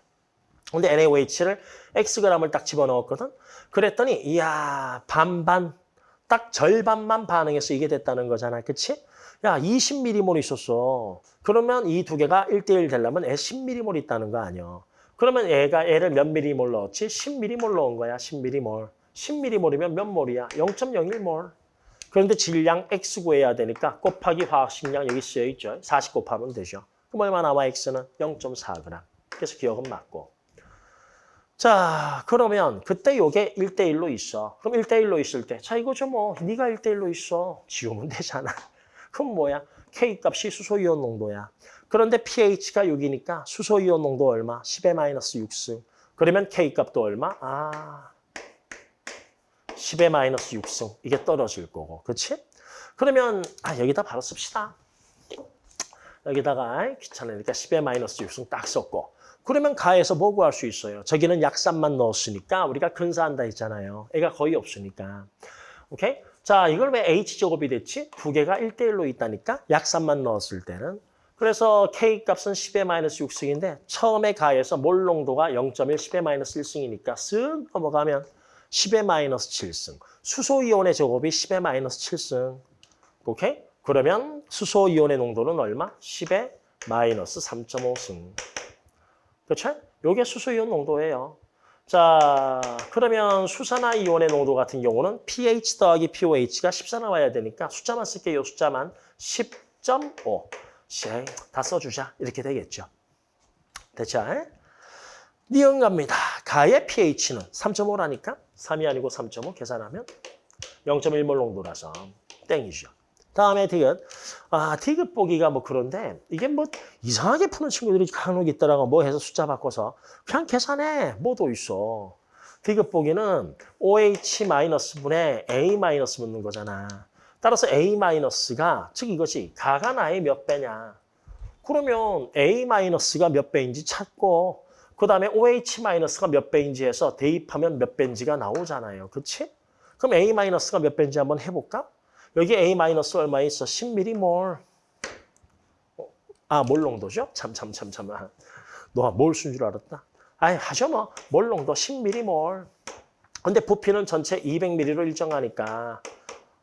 근데 NaOH를 Xg을 딱 집어넣었거든. 그랬더니 이야, 반반, 딱 절반만 반응해서 이게 됐다는 거잖아. 그치? 야, 20m몰 있었어. 그러면 이 두 개가 1대1 되려면 애 10m몰 있다는 거 아니야. 그러면 애가 애를 몇 mm몰 넣었지? 10mm몰 넣은 거야, 10mm몰. 10mm몰이면 몇 몰이야? 0.01몰. 그런데 질량 X 구해야 되니까 곱하기 화학식량 여기 쓰여 있죠. 40 곱하면 되죠. 그럼 얼마 나와 X는 0.4g. 그래서 기억은 맞고. 자, 그러면 그때 요게 1대1로 있어. 그럼 1대1로 있을 때, 자 이거죠 뭐. 네가 1대1로 있어. 지우면 되잖아. 그럼 뭐야? K 값이 수소이온 농도야. 그런데 pH가 6이니까 수소이온 농도 얼마? 10의 마이너스 6승. 그러면 K 값도 얼마? 아, 10의 마이너스 6승. 이게 떨어질 거고. 그렇지? 그러면 아 여기다 바로 씁시다. 여기다가 귀찮으니까 10의 마이너스 6승 딱 썼고. 그러면 가에서 뭐 구할 수 있어요? 저기는 약산만 넣었으니까 우리가 근사한다 했잖아요. 애가 거의 없으니까. 오케이? 자, 이걸 왜 H제곱이 됐지? 두 개가 1대1로 있다니까? 약산만 넣었을 때는. 그래서 K 값은 10의 마이너스 6승인데 처음에 가에서 몰 농도가 0.1, 10의 마이너스 1승이니까 쓱 넘어가면 10의 마이너스 7승. 수소이온의 제곱이 10의 마이너스 7승. 오케이? 그러면 수소이온의 농도는 얼마? 10의 마이너스 3.5승. 그렇죠? 요게 수소이온 농도예요. 자, 그러면 수산화 이온의 농도 같은 경우는 pH 더하기 pOH가 14 나와야 되니까 숫자만 쓸게요. 숫자만 10.5. 다 써주자. 이렇게 되겠죠. 됐죠? 니은 갑니다. 가의 pH는 3.5라니까 3이 아니고 3.5 계산하면 0.1몰 농도라서 땡이죠. 다음에 디귿. 아, 디귿 보기가 뭐 그런데 이게 뭐 이상하게 푸는 친구들이 간혹 있더라고 뭐 해서 숫자 바꿔서 그냥 계산해. 뭐도 있어. 디귿 보기는 OH-분의 A- 묻는 거잖아. 따라서 A-가 즉 이것이 가가 나의 몇 배냐. 그러면 A-가 몇 배인지 찾고 그 다음에 OH-가 몇 배인지 해서 대입하면 몇 배인지가 나오잖아요. 그치? 그럼 A-가 몇 배인지 한번 해볼까? 여기 A- 얼마 있어? 10mmmol. 어, 아, 몰 농도죠? 참, 참, 참, 참. 아, 너뭘쓴 줄 알았다. 아이, 하죠 뭐. 몰 농도 10mmmol. 근데 부피는 전체 200ml로 일정하니까.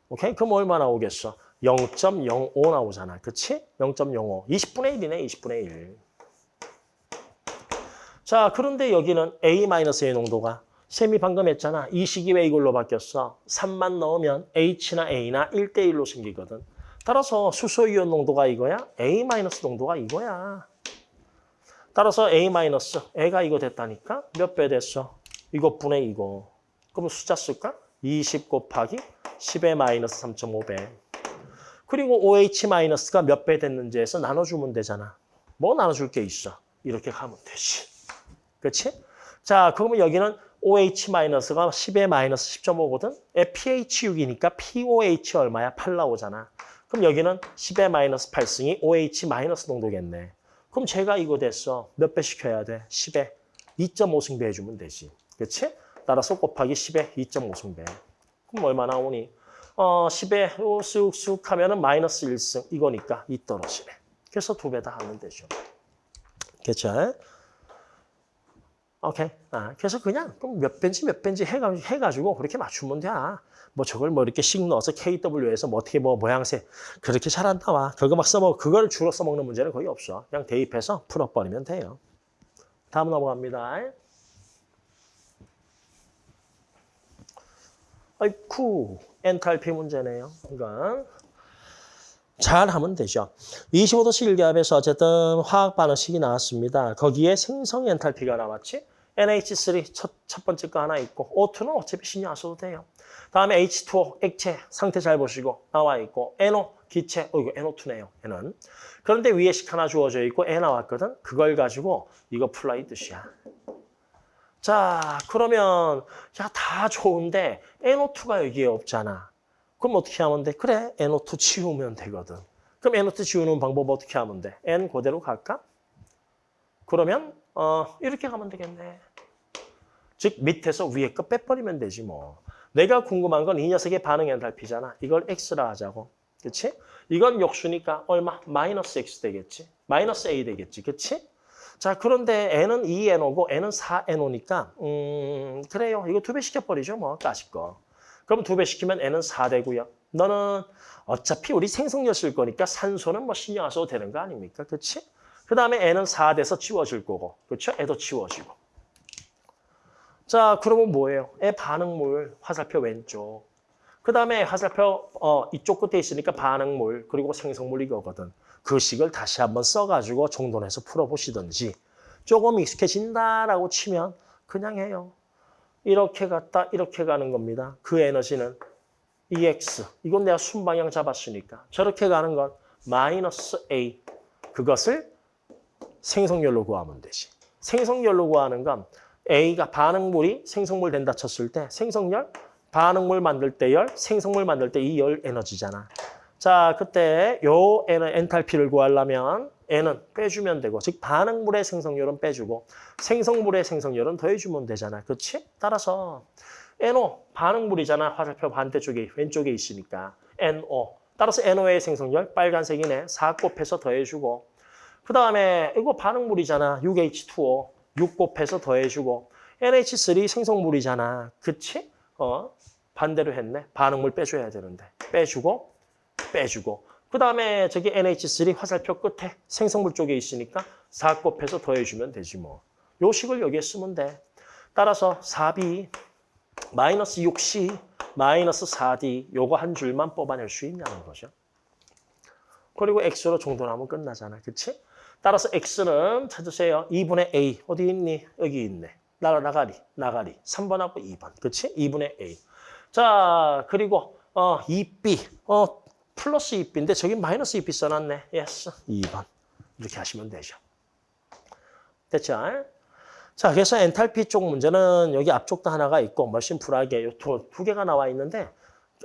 오케이? 그럼 얼마 나오겠어? 0.05 나오잖아. 그치? 0.05. 20분의 1이네, 20분의 1. 자, 그런데 여기는 A-의 농도가 셈이 방금 했잖아. 이 식이 왜 이걸로 바뀌었어? 3만 넣으면 H나 A나 1대1로 생기거든. 따라서 수소이온 농도가 이거야? A- 농도가 이거야. 따라서 A-, 애가 이거 됐다니까? 몇 배 됐어? 이것분의 이거. 그럼 숫자 쓸까? 20 곱하기 10의 마이너스 3.5배. 그리고 OH-가 몇 배 됐는지 해서 나눠주면 되잖아. 뭐 나눠줄 게 있어? 이렇게 가면 되지. 그렇지? 자, 그러면 여기는 OH-가 10의 마이너스 10.5거든? pH 6이니까 POH 얼마야? 8 나오잖아. 그럼 여기는 10의 마이너스 8승이 OH 마이너스 농도겠네. 그럼 제가 이거 됐어. 몇 배 시켜야 돼? 10에 2.5승배 해주면 되지. 그렇지? 따라서 곱하기 10에 2.5승배. 그럼 얼마 나오니? 어, 10에 쑥쑥 하면 은 마이너스 1승 이거니까 2 떨어지네. 그래서 두 배 다 하면 되죠. 그렇죠? 오케이. 아, 그래서 그냥 그럼 몇 배인지 몇 해가, 해가지고 그렇게 맞추면 돼. 뭐 저걸 뭐 이렇게 씩 넣어서 KW에서 뭐 어떻게 뭐 모양새 그렇게 잘 안 나와. 그거 막 써먹, 그걸 주로 써먹는 문제는 거의 없어. 그냥 대입해서 풀어버리면 돼요. 다음 넘어갑니다. 아이쿠, 엔탈피 문제네요. 이건. 잘 하면 되죠. 25도씨 일기압에서 어쨌든 화학 반응식이 나왔습니다. 거기에 생성 엔탈피가 나왔지. NH3 첫, 첫 번째 거 하나 있고 O2는 어차피 신경 안 써도 돼요. 다음에 H2O 액체 상태 잘 보시고 나와 있고 NO 기체 어 이거 NO2네요. N은 그런데 위에 식 하나 주어져 있고 애 나왔거든. 그걸 가지고 이거 풀라 이 뜻이야. 자 그러면 야 다 좋은데 NO2가 여기에 없잖아. 그럼 어떻게 하면 돼? 그래 NO2 치우면 되거든. 그럼 NO2 지우는 방법 어떻게 하면 돼? N 그대로 갈까? 그러면 어 이렇게 가면 되겠네. 즉 밑에서 위에 거 빼버리면 되지 뭐. 내가 궁금한 건 이 녀석의 반응 엔탈피잖아. 이걸 X라 하자고. 그렇지? 이건 역수니까 얼마? 마이너스 X 되겠지. 마이너스 A 되겠지. 그렇지? 자, 그런데 N은 2NO고 N은 4NO니까 음, 그래요. 이거 두 배 시켜버리죠. 뭐, 까짓 거. 그럼 두 배 시키면 N은 4 되고요. 너는 어차피 우리 생성력 쓸 거니까 산소는 뭐 신경 안 써도 되는 거 아닙니까? 그렇지? 그 다음에 N은 4 돼서 지워질 거고. 그렇죠? 애도 지워지고. 자, 그러면 뭐예요? 애 반응물, 화살표 왼쪽. 그 다음에 화살표 어, 이쪽 끝에 있으니까 반응물, 그리고 생성물 이거거든. 그 식을 다시 한번 써가지고 정돈해서 풀어보시든지 조금 익숙해진다라고 치면 그냥 해요. 이렇게 갔다 이렇게 가는 겁니다. 그 에너지는 EX. 이건 내가 순방향 잡았으니까. 저렇게 가는 건 마이너스 A. 그것을 생성열로 구하면 되지. 생성열로 구하는 건 A가 반응물이 생성물 된다 쳤을 때 생성열, 반응물 만들 때 열, 생성물 만들 때 이 열 에너지잖아. 자, 그때 요 N은 엔탈피를 구하려면 N은 빼주면 되고 즉 반응물의 생성열은 빼주고 생성물의 생성열은 더해주면 되잖아. 그렇지? 따라서 NO 반응물이잖아. 화살표 반대쪽에 왼쪽에 있으니까 NO. 따라서 NO의 생성열 빨간색이네. 4 곱해서 더해주고 그 다음에 이거 반응물이잖아. 6H2O. 6 곱해서 더해주고 NH3 생성물이잖아. 그치? 어 반대로 했네. 반응물 빼줘야 되는데. 빼주고 빼주고 그 다음에 저기 NH3 화살표 끝에 생성물 쪽에 있으니까 4 곱해서 더해주면 되지 뭐. 요 식을 여기에 쓰면 돼. 따라서 4B 마이너스 6C 마이너스 4D 요거 한 줄만 뽑아낼 수 있냐는 거죠. 그리고 X로 정돈하면 끝나잖아. 그치? 따라서 X는 찾으세요. 2분의 A. 어디 있니? 여기 있네. 나, 나가리, 나가리. 3번하고 2번. 그치? 2분의 A. 자, 그리고 어 2B. 어 플러스 2B인데 저기 마이너스 2B 써놨네. yes. 2번. 이렇게 하시면 되죠. 됐죠? 자, 그래서 엔탈피 쪽 문제는 여기 앞쪽도 하나가 있고 뭐 심플하게 두, 두 개가 나와 있는데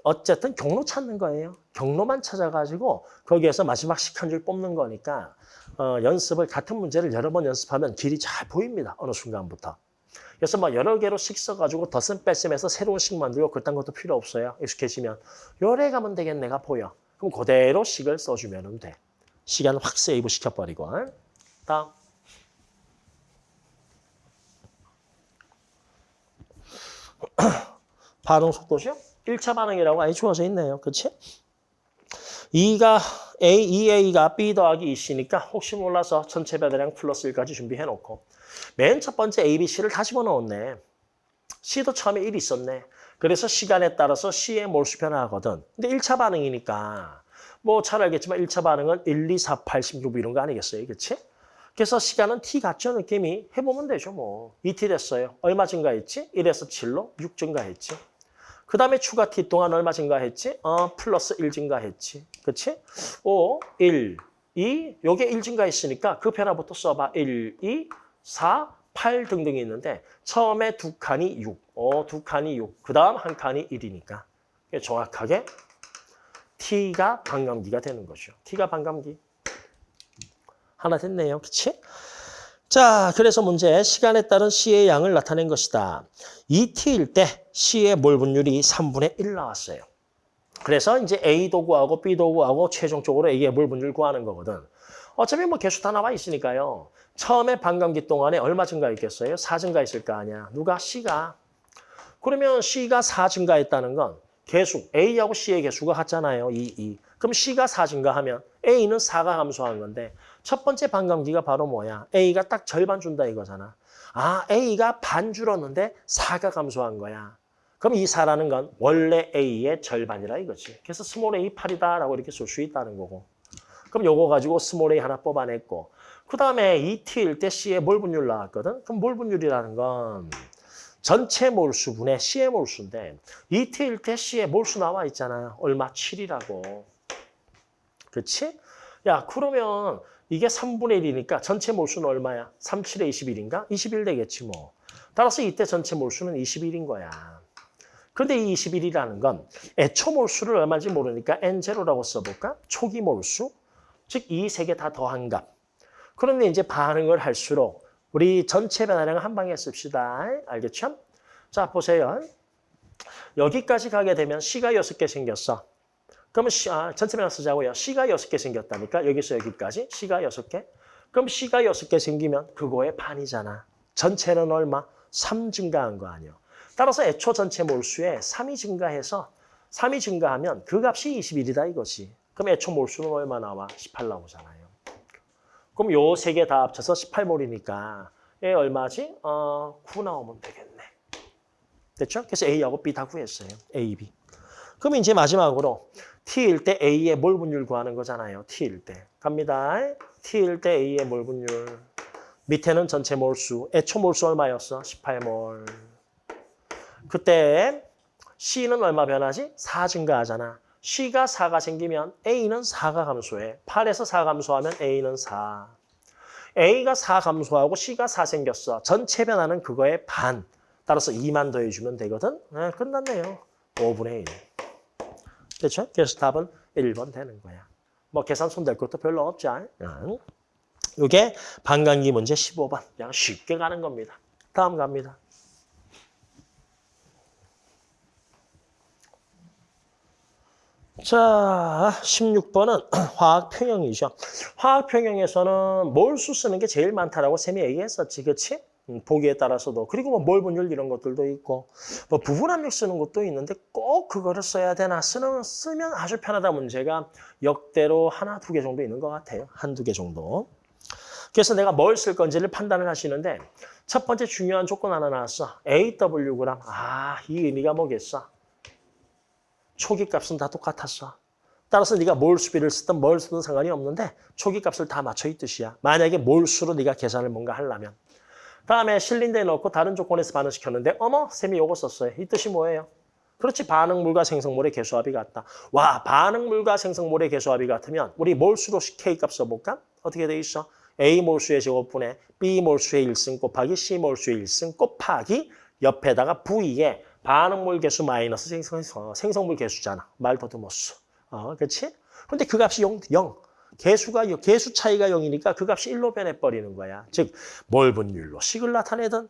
어쨌든 경로 찾는 거예요. 경로만 찾아가지고 거기에서 마지막 식한줄 뽑는 거니까 어, 연습을 같은 문제를 여러 번 연습하면 길이 잘 보입니다. 어느 순간부터. 그래서 뭐 여러 개로 식 써가지고 덧셈 뺄셈해서 새로운 식 만들고 그딴 것도 필요 없어요. 익숙해지면. 요래 가면 되겠네가 보여. 그럼 그대로 식을 써주면 돼. 시간 확 세이브 시켜버리고. 다음. 반응 속도죠? 1차 반응이라고 아예 주어져 있네요. 그렇지? 2가 A, 2A가 B 더하기 2C니까 혹시 몰라서 전체 배달량 플러스 1까지 준비해놓고 맨 첫 번째 A, B, C를 다 집어넣었네. C도 처음에 1 있었네. 그래서 시간에 따라서 C의 몰수 변화하거든. 근데 1차 반응이니까 뭐 잘 알겠지만 1차 반응은 1, 2, 4, 8, 16 이런 거 아니겠어요? 그렇지? 그래서 시간은 T 같죠? 느낌이 해보면 되죠 뭐. 2T 됐어요. 얼마 증가했지? 1에서 7로 6 증가했지. 그 다음에 추가 T 동안 얼마 증가했지? 어, 플러스 1 증가했지. 그치? 5, 1, 2, 요게 1 증가했으니까 그 변화부터 써봐. 1, 2, 4, 8 등등이 있는데 처음에 두 칸이 6, 어, 두 칸이 6, 그 다음 한 칸이 1이니까 정확하게 T가 반감기가 되는 거죠. T가 반감기. 하나 됐네요. 그치? 자, 그래서 문제 시간에 따른 C의 양을 나타낸 것이다. 2T일 때 C의 몰 분율이 3분의 1 나왔어요. 그래서 이제 A도 구하고 B도 구하고 최종적으로 A의 몰 분율 구하는 거거든. 어차피 뭐 개수 다 나와 있으니까요. 처음에 반감기 동안에 얼마 증가했겠어요? 4 증가했을 거 아니야. 누가? C가. 그러면 C가 4 증가했다는 건 개수, A하고 C의 개수가 같잖아요. 2, 2. 그럼 C가 4 증가하면 A는 4가 감소한 건데 첫 번째 반감기가 바로 뭐야? A가 딱 절반 준다 이거잖아. 아, A가 반 줄었는데 4가 감소한 거야. 그럼 이 4라는 건 원래 A의 절반이라 이거지. 그래서 small A 8이다라고 이렇게 쓸 수 있다는 거고. 그럼 요거 가지고 스몰 A 하나 뽑아냈고 그 다음에 2T일 때 C의 몰 분율 나왔거든. 그럼 몰 분율이라는 건 전체 몰수분의 C의 몰수인데 2T일 때 C의 몰수 나와 있잖아요. 얼마? 7이라고. 그렇지? 야 그러면 이게 3분의 1이니까 전체 몰수는 얼마야? 3, 7에 21인가? 21 되겠지 뭐. 따라서 이때 전체 몰수는 21인 거야. 그런데 이 21이라는 건 애초 몰수를 얼마인지 모르니까 N0라고 써볼까? 초기 몰수, 즉 이 세 개 다 더한 값. 그런데 이제 반응을 할수록 우리 전체 변화량을 한 방에 씁시다. 알겠죠? 자, 보세요. 여기까지 가게 되면 C가 6개 생겼어. 그러면 아, 전체 변화 쓰자고요. C가 6개 생겼다니까. 여기서 여기까지 C가 6개. 그럼 C가 6개 생기면 그거의 반이잖아. 전체는 얼마? 3 증가한 거 아니에요. 따라서 애초 전체 몰수에 3이 증가해서 3이 증가하면 그 값이 21이다 이거지. 그럼 애초 몰수는 얼마 나와? 18 나오잖아요. 그럼 요 세 개 다 합쳐서 18몰이니까 얘 얼마지? 어, 9 나오면 되겠네. 됐죠? 그래서 A하고 B 다 구했어요. A, B. 그럼 이제 마지막으로 T일 때 A의 몰 분율 구하는 거잖아요. T일 때. 갑니다. T일 때 A의 몰 분율. 밑에는 전체 몰수. 애초 몰수 얼마였어? 18몰. 그때 C는 얼마 변하지? 4 증가하잖아. C가 4가 생기면 A는 4가 감소해. 8에서 4 감소하면 A는 4. A가 4 감소하고 C가 4 생겼어. 전체 변화는 그거의 반. 따라서 2만 더해주면 되거든. 네, 끝났네요. 5분의 1. 그렇죠? 그래서 답은 1번 되는 거야. 뭐 계산 손댈 것도 별로 없죠. 응. 이게 반감기 문제 15번. 그냥 쉽게 가는 겁니다. 다음 갑니다. 자, 16번은 화학 평형이죠. 화학 평형에서는 몰수 쓰는 게 제일 많다라고 쌤이 얘기했었지? 음, 보기에 따라서도. 그리고 뭐몰 분율 이런 것들도 있고 뭐 부분 압력 쓰는 것도 있는데 꼭 그거를 써야 되나 쓰는, 쓰면 아주 편하다 문제가 역대로 하나, 두 개 정도 있는 것 같아요. 한두 개 정도. 그래서 내가 뭘 쓸 건지를 판단을 하시는데 첫 번째 중요한 조건 하나 나왔어. AWgram. 아, 이 의미가 뭐겠어? 초기 값은 다 똑같았어. 따라서 네가 몰수비를 쓰든 뭘 쓰든 상관이 없는데 초기 값을 다 맞춰 이 뜻이야. 만약에 몰수로 네가 계산을 뭔가 하려면. 다음에 실린더에 넣고 다른 조건에서 반응시켰는데 어머 쌤이 요거 썼어요. 이 뜻이 뭐예요? 그렇지 반응물과 생성물의 개수합이 같다. 와 반응물과 생성물의 개수합이 같으면 우리 몰수로 K값 써볼까? 어떻게 돼 있어? A 몰수의 제곱분에 B 몰수의 1승 곱하기 C 몰수의 1승 곱하기 옆에다가 V에 반응물 개수 마이너스 생성, 생성물 개수잖아. 말 더듬었어. 어, 그렇지? 근데 그 값이 0, 0. 개수가 요- 개수 차이가 0이니까 그 값이 1로 변해 버리는 거야. 즉 몰 분율로 식을 나타내든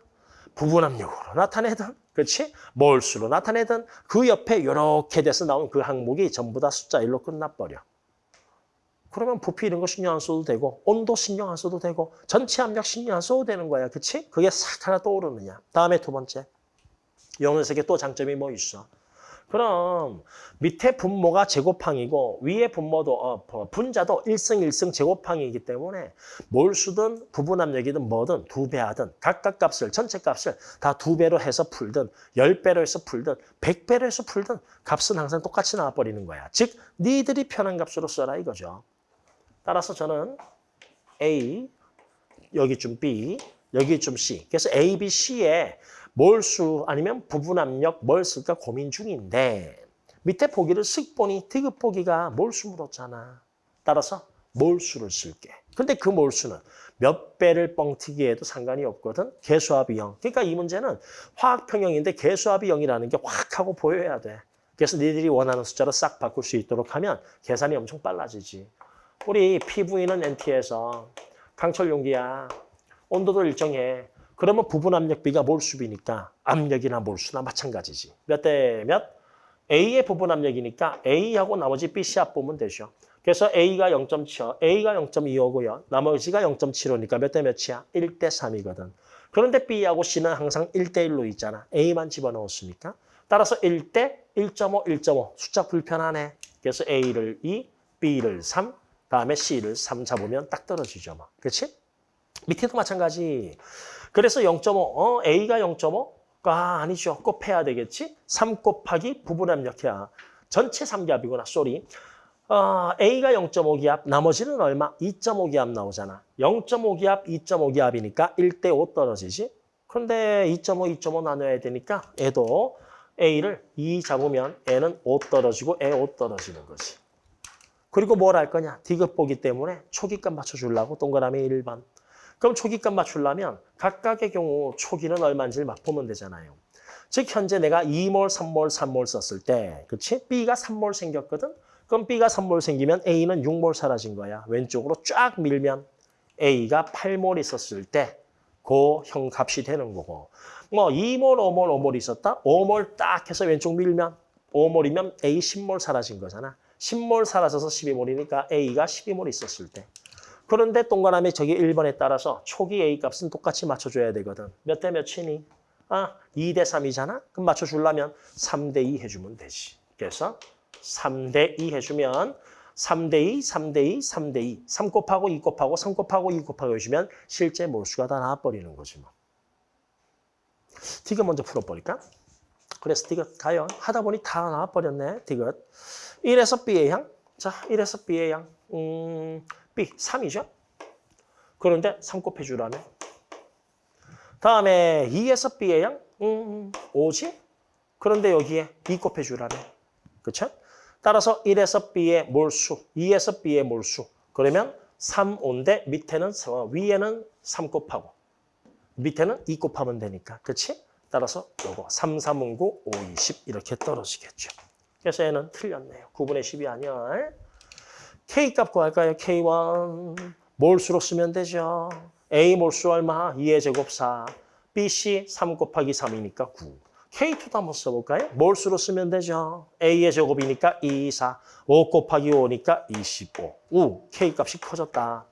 부분압력으로 나타내든 그렇지? 몰수로 나타내든 그 옆에 이렇게 돼서 나온 그 항목이 전부 다 숫자 1로 끝나버려. 그러면 부피 이런 거 신경 안 써도 되고 온도 신경 안 써도 되고 전체 압력 신경 안 써도 되는 거야. 그렇지? 그게 싹 하나 떠오르느냐. 다음에 두 번째. 영역색에 또 장점이 뭐 있어? 그럼 밑에 분모가 제곱항이고 위에 분모도 어, 분자도 1승 1승 제곱항이기 때문에 몰수든 부분압력이든 뭐든 두 배 하든 각각 값을 전체 값을 다 두 배로 해서 풀든 열 배로 해서 풀든 백 배로 해서 풀든 값은 항상 똑같이 나와버리는 거야. 즉 니들이 편한 값으로 써라 이거죠. 따라서 저는 A 여기쯤 B 여기쯤 C 그래서 A, B, C에 몰수 아니면 부분 압력 뭘 쓸까 고민 중인데 밑에 보기를 쓱 보니 디귿 보기가 몰수 물었잖아. 따라서 몰수를 쓸게. 근데 그 몰수는 몇 배를 뻥튀기해도 상관이 없거든. 개수합이 0. 그러니까 이 문제는 화학평형인데 개수합이 0이라는 게 확 하고 보여야 돼. 그래서 니들이 원하는 숫자로 싹 바꿀 수 있도록 하면 계산이 엄청 빨라지지. 우리 PV는 NT에서 강철 용기야. 온도도 일정해. 그러면 부분 압력비가 몰수비니까 압력이나 몰수나 마찬가지지. 몇 대 몇? A의 부분 압력이니까 A하고 나머지 B, C 합 보면 되죠. 그래서 A가 0.7, A가 0.25고요. 나머지가 0.75니까 몇 대 몇이야? 1대 3이거든. 그런데 B하고 C는 항상 1대 1로 있잖아. A만 집어넣었으니까. 따라서 1대 1.5, 1.5. 숫자 불편하네. 그래서 A를 2, B를 3, 다음에 C를 3 잡으면 딱 떨어지죠. 뭐. 그렇지? 밑에도 마찬가지. 그래서 0.5, 어, A가 0.5가 아니죠. 곱해야 되겠지? 3 곱하기 부분 압력이야. 전체 3기압이구나, 쏘리. 어, A가 0.5기압, 나머지는 얼마? 2.5기압 나오잖아. 0.5기압, 2.5기압이니까 1대 5 떨어지지. 그런데 2.5, 2.5 나눠야 되니까 애도 A를 2 잡으면 N은 5 떨어지고 애 5 떨어지는 거지. 그리고 뭘 할 거냐? 디귿 보기 때문에 초기값 맞춰주려고 동그라미 1번. 그럼 초기값 맞추려면 각각의 경우 초기는 얼마인지를 맛보면 되잖아요. 즉 현재 내가 2몰, 3몰, 3몰 썼을 때 그렇지? B가 3몰 생겼거든? 그럼 B가 3몰 생기면 A는 6몰 사라진 거야. 왼쪽으로 쫙 밀면 A가 8몰 있었을 때 그 형 값이 되는 거고 뭐 2몰, 5몰, 5몰 있었다? 5몰 딱 해서 왼쪽 밀면 5몰이면 A 10몰 사라진 거잖아. 10몰 사라져서 12몰이니까 A가 12몰 있었을 때 그런데 동그라미 저기 1번에 따라서 초기 A 값은 똑같이 맞춰줘야 되거든. 몇 대 몇이니? 아, 2 대 3이잖아? 그럼 맞춰주려면 3 대 2 해주면 되지. 그래서 3 대 2 해주면 3 대 2, 3 대 2, 3 대 2. 3 곱하고 2 곱하고 3 곱하고 2 곱하고 해주면 실제 몰수가 다 나와버리는 거지 뭐. 디귿 먼저 풀어버릴까? 그래서 디귿 가요. 하다 보니 다 나와버렸네, 디귿. 1에서 B의 양. 자, 1에서 B의 양. 음... B 3이죠. 그런데 3 곱해주라면. 다음에 2에서 B의 양 음, 5지. 그런데 여기에 2 곱해주라면. 그렇죠? 따라서 1에서 B의 몰수, 2에서 B의 몰수. 그러면 3, 5인데 밑에는 위에는 3 곱하고 밑에는 2 곱하면 되니까. 그렇지? 따라서 요거 3, 3, 5, 9, 5, 20 이렇게 떨어지겠죠. 그래서 얘는 틀렸네요. 9분의 10이 아니야. K값 구할까요? K1 몰수로 쓰면 되죠. A 몰수 얼마? 2의 제곱 4. BC 3 곱하기 3이니까 9. K2도 한번 써볼까요? 몰수로 쓰면 되죠. A의 제곱이니까 2, 4. 5 곱하기 5니까 25. 우, K값이 커졌다.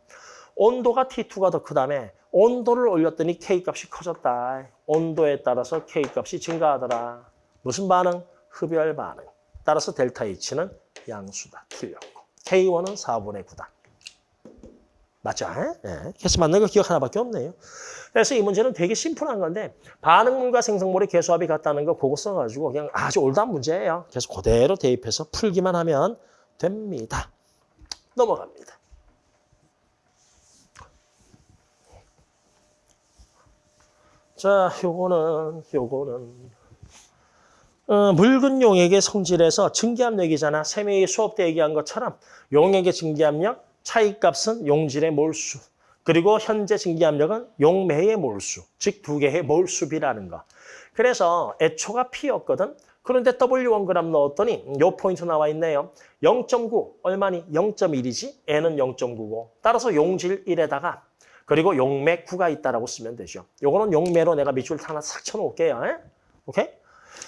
온도가 T2가 더 크다며 온도를 올렸더니 K값이 커졌다. 온도에 따라서 K값이 증가하더라. 무슨 반응? 흡열 반응. 따라서 델타 H는 양수다. 틀렸고. K1은 4분의 9다. 맞죠? 예. 그래서 맞는 거 기억 하나밖에 없네요. 그래서 이 문제는 되게 심플한 건데 반응물과 생성물의 개수합이 같다는 거 그거 써가지고 그냥 아주 올드한 문제예요. 그래서 그대로 대입해서 풀기만 하면 됩니다. 넘어갑니다. 자, 요거는 요거는 어, 묽은 용액의 성질에서 증기압력이잖아. 세미의 수업 때 얘기한 것처럼 용액의 증기압력, 차이값은 용질의 몰수. 그리고 현재 증기압력은 용매의 몰수. 즉 두 개의 몰수비라는 거. 그래서 애초가 P였거든. 그런데 W1g 넣었더니 요 포인트 나와 있네요. 0.9 얼마니? 0.1이지? N은 0.9고 따라서 용질 1에다가 그리고 용매 9가 있다라고 쓰면 되죠. 요거는 용매로 내가 밑줄 하나 싹 쳐놓을게요. 에? 오케이?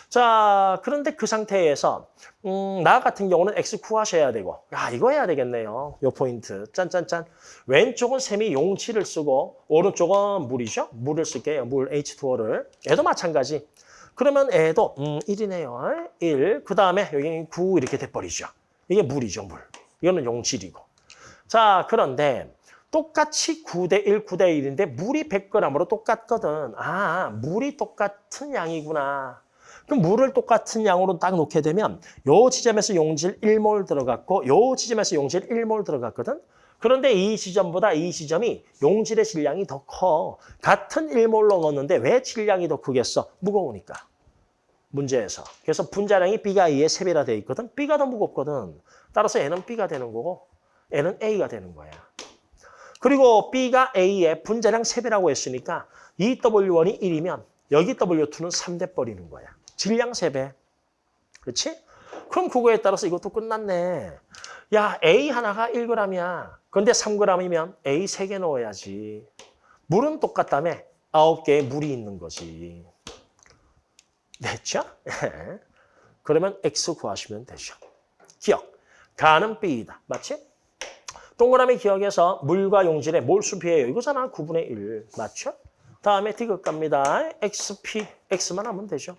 자, 그런데 그 상태에서 음, 나 같은 경우는 X 구하셔야 되고 야, 이거 해야 되겠네요. 요 포인트. 짠짠짠. 왼쪽은 셈이 용치를 쓰고 오른쪽은 물이죠. 물을 쓸게요. 물 H2O를. 얘도 마찬가지. 그러면 애도 음, 1이네요. 1. 그 다음에 여기 9 이렇게 돼 버리죠. 이게 물이죠, 물. 이거는 용질이고. 자, 그런데 똑같이 9대 1, 9대 1인데 물이 100g으로 똑같거든. 아, 물이 똑같은 양이구나. 그럼 물을 똑같은 양으로 딱 놓게 되면 요 지점에서 용질 1몰 들어갔고 요 지점에서 용질 1몰 들어갔거든. 그런데 이 지점보다 이 지점이 용질의 질량이 더 커. 같은 1몰로 넣었는데 왜 질량이 더 크겠어? 무거우니까. 문제에서. 그래서 분자량이 B가 A의 3배라 돼 있거든. B가 더 무겁거든. 따라서 N은 B가 되는 거고 N은 A가 되는 거야. 그리고 B가 A의 분자량 3배라고 했으니까 이 W1이 1이면 여기 W2는 3대 버리는 거야. 질량 3배. 그렇지? 그럼 그거에 따라서 이것도 끝났네. 야, A 하나가 1g이야. 그런데 3g이면 A 3개 넣어야지. 물은 똑같다며 9개의 물이 있는 거지. 됐죠? 그러면 X 구하시면 되죠. 기억. 가는 B이다. 맞지? 동그라미 기억에서 물과 용질의 몰수 비예요. 이거잖아. 9분의 1. 맞죠? 다음에 디귿 갑니다. XP, X만 하면 되죠.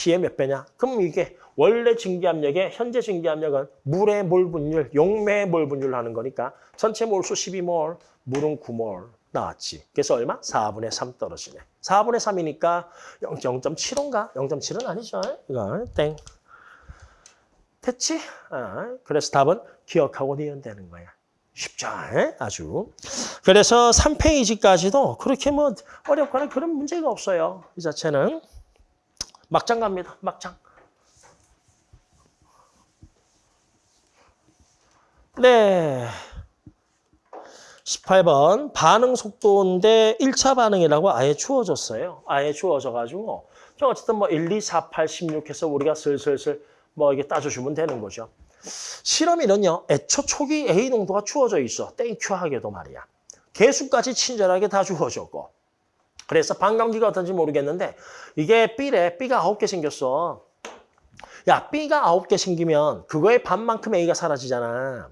P의 몇 배냐? 그럼 이게 원래 증기압력의 현재 증기압력은 물의 몰 분율, 용매의 몰 분율로 하는 거니까 전체 몰수 12몰, 물은 9몰 나왔지. 그래서 얼마? 4분의 3 떨어지네. 4분의 3이니까 0.75인가? 0.7은 아니죠. 이거 땡. 됐지? 아, 그래서 답은 기억하고 니은 되는 거야. 쉽죠? 에? 아주. 그래서 3페이지까지도 그렇게 뭐 어렵거나 그런 문제가 없어요. 이 자체는. 막장 갑니다. 막장. 네. 18번 반응 속도인데 1차 반응이라고 아예 주어졌어요. 아예 주어져가지고 좀 어쨌든 뭐 1, 2, 4, 8, 16 해서 우리가 슬슬슬 뭐 이게 따져주면 되는 거죠. 실험 이는요. 애초 초기 A 농도가 주어져 있어. thank you 하게도 말이야. 계수까지 친절하게 다 주어졌고. 그래서 반감기가 어떤지 모르겠는데 이게 B래. B가 9개 생겼어. 야, B가 9개 생기면 그거의 반만큼 A가 사라지잖아.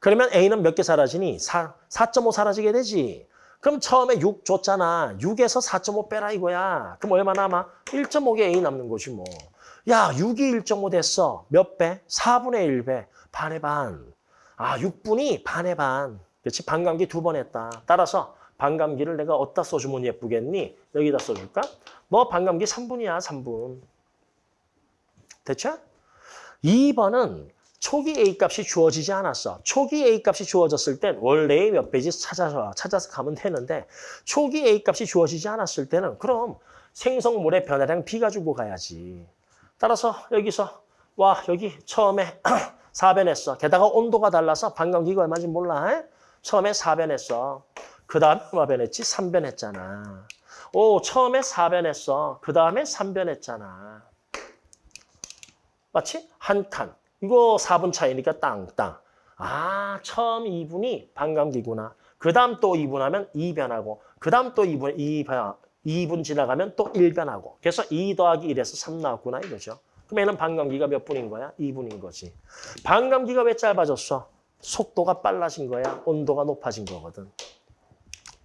그러면 A는 몇 개 사라지니? 4, 4.5 사라지게 되지. 그럼 처음에 6 줬잖아. 6에서 4.5 빼라 이거야. 그럼 얼마 남아? 1.5개 A 남는 거지 뭐. 야, 6이 1.5 됐어. 몇 배? 4분의 1배. 반의 반. 아, 6분이 반의 반. 그렇지? 반감기 두 번 했다. 따라서 반감기를 내가 어디다 써주면 예쁘겠니? 여기다 써줄까? 너 반감기 3분이야, 3분. 됐죠? 2번은 초기 A 값이 주어지지 않았어. 초기 A 값이 주어졌을 땐 원래의 몇 배지 찾아서 찾아서 가면 되는데 초기 A 값이 주어지지 않았을 때는 그럼 생성물의 변화량 B 가지고 가야지. 따라서 여기서 와 여기 처음에 4변했어. 게다가 온도가 달라서 반감기가 얼마인지 몰라. 에? 처음에 4변했어. 그 다음에 얼마 변했지? 3변 했잖아. 오 처음에 4변 했어. 그 다음에 3변 했잖아. 맞지? 한 칸. 이거 4분 차이니까 땅땅. 아, 처음 2분이 반감기구나. 그 다음 또 2분 하면 2변하고, 그 다음 또 2분, 2변, 2분 지나가면 또 1변하고. 그래서 2 더하기 1에서 3 나왔구나 이거죠. 그럼 얘는 반감기가 몇 분인 거야? 2분인 거지. 반감기가 왜 짧아졌어? 속도가 빨라진 거야. 온도가 높아진 거거든.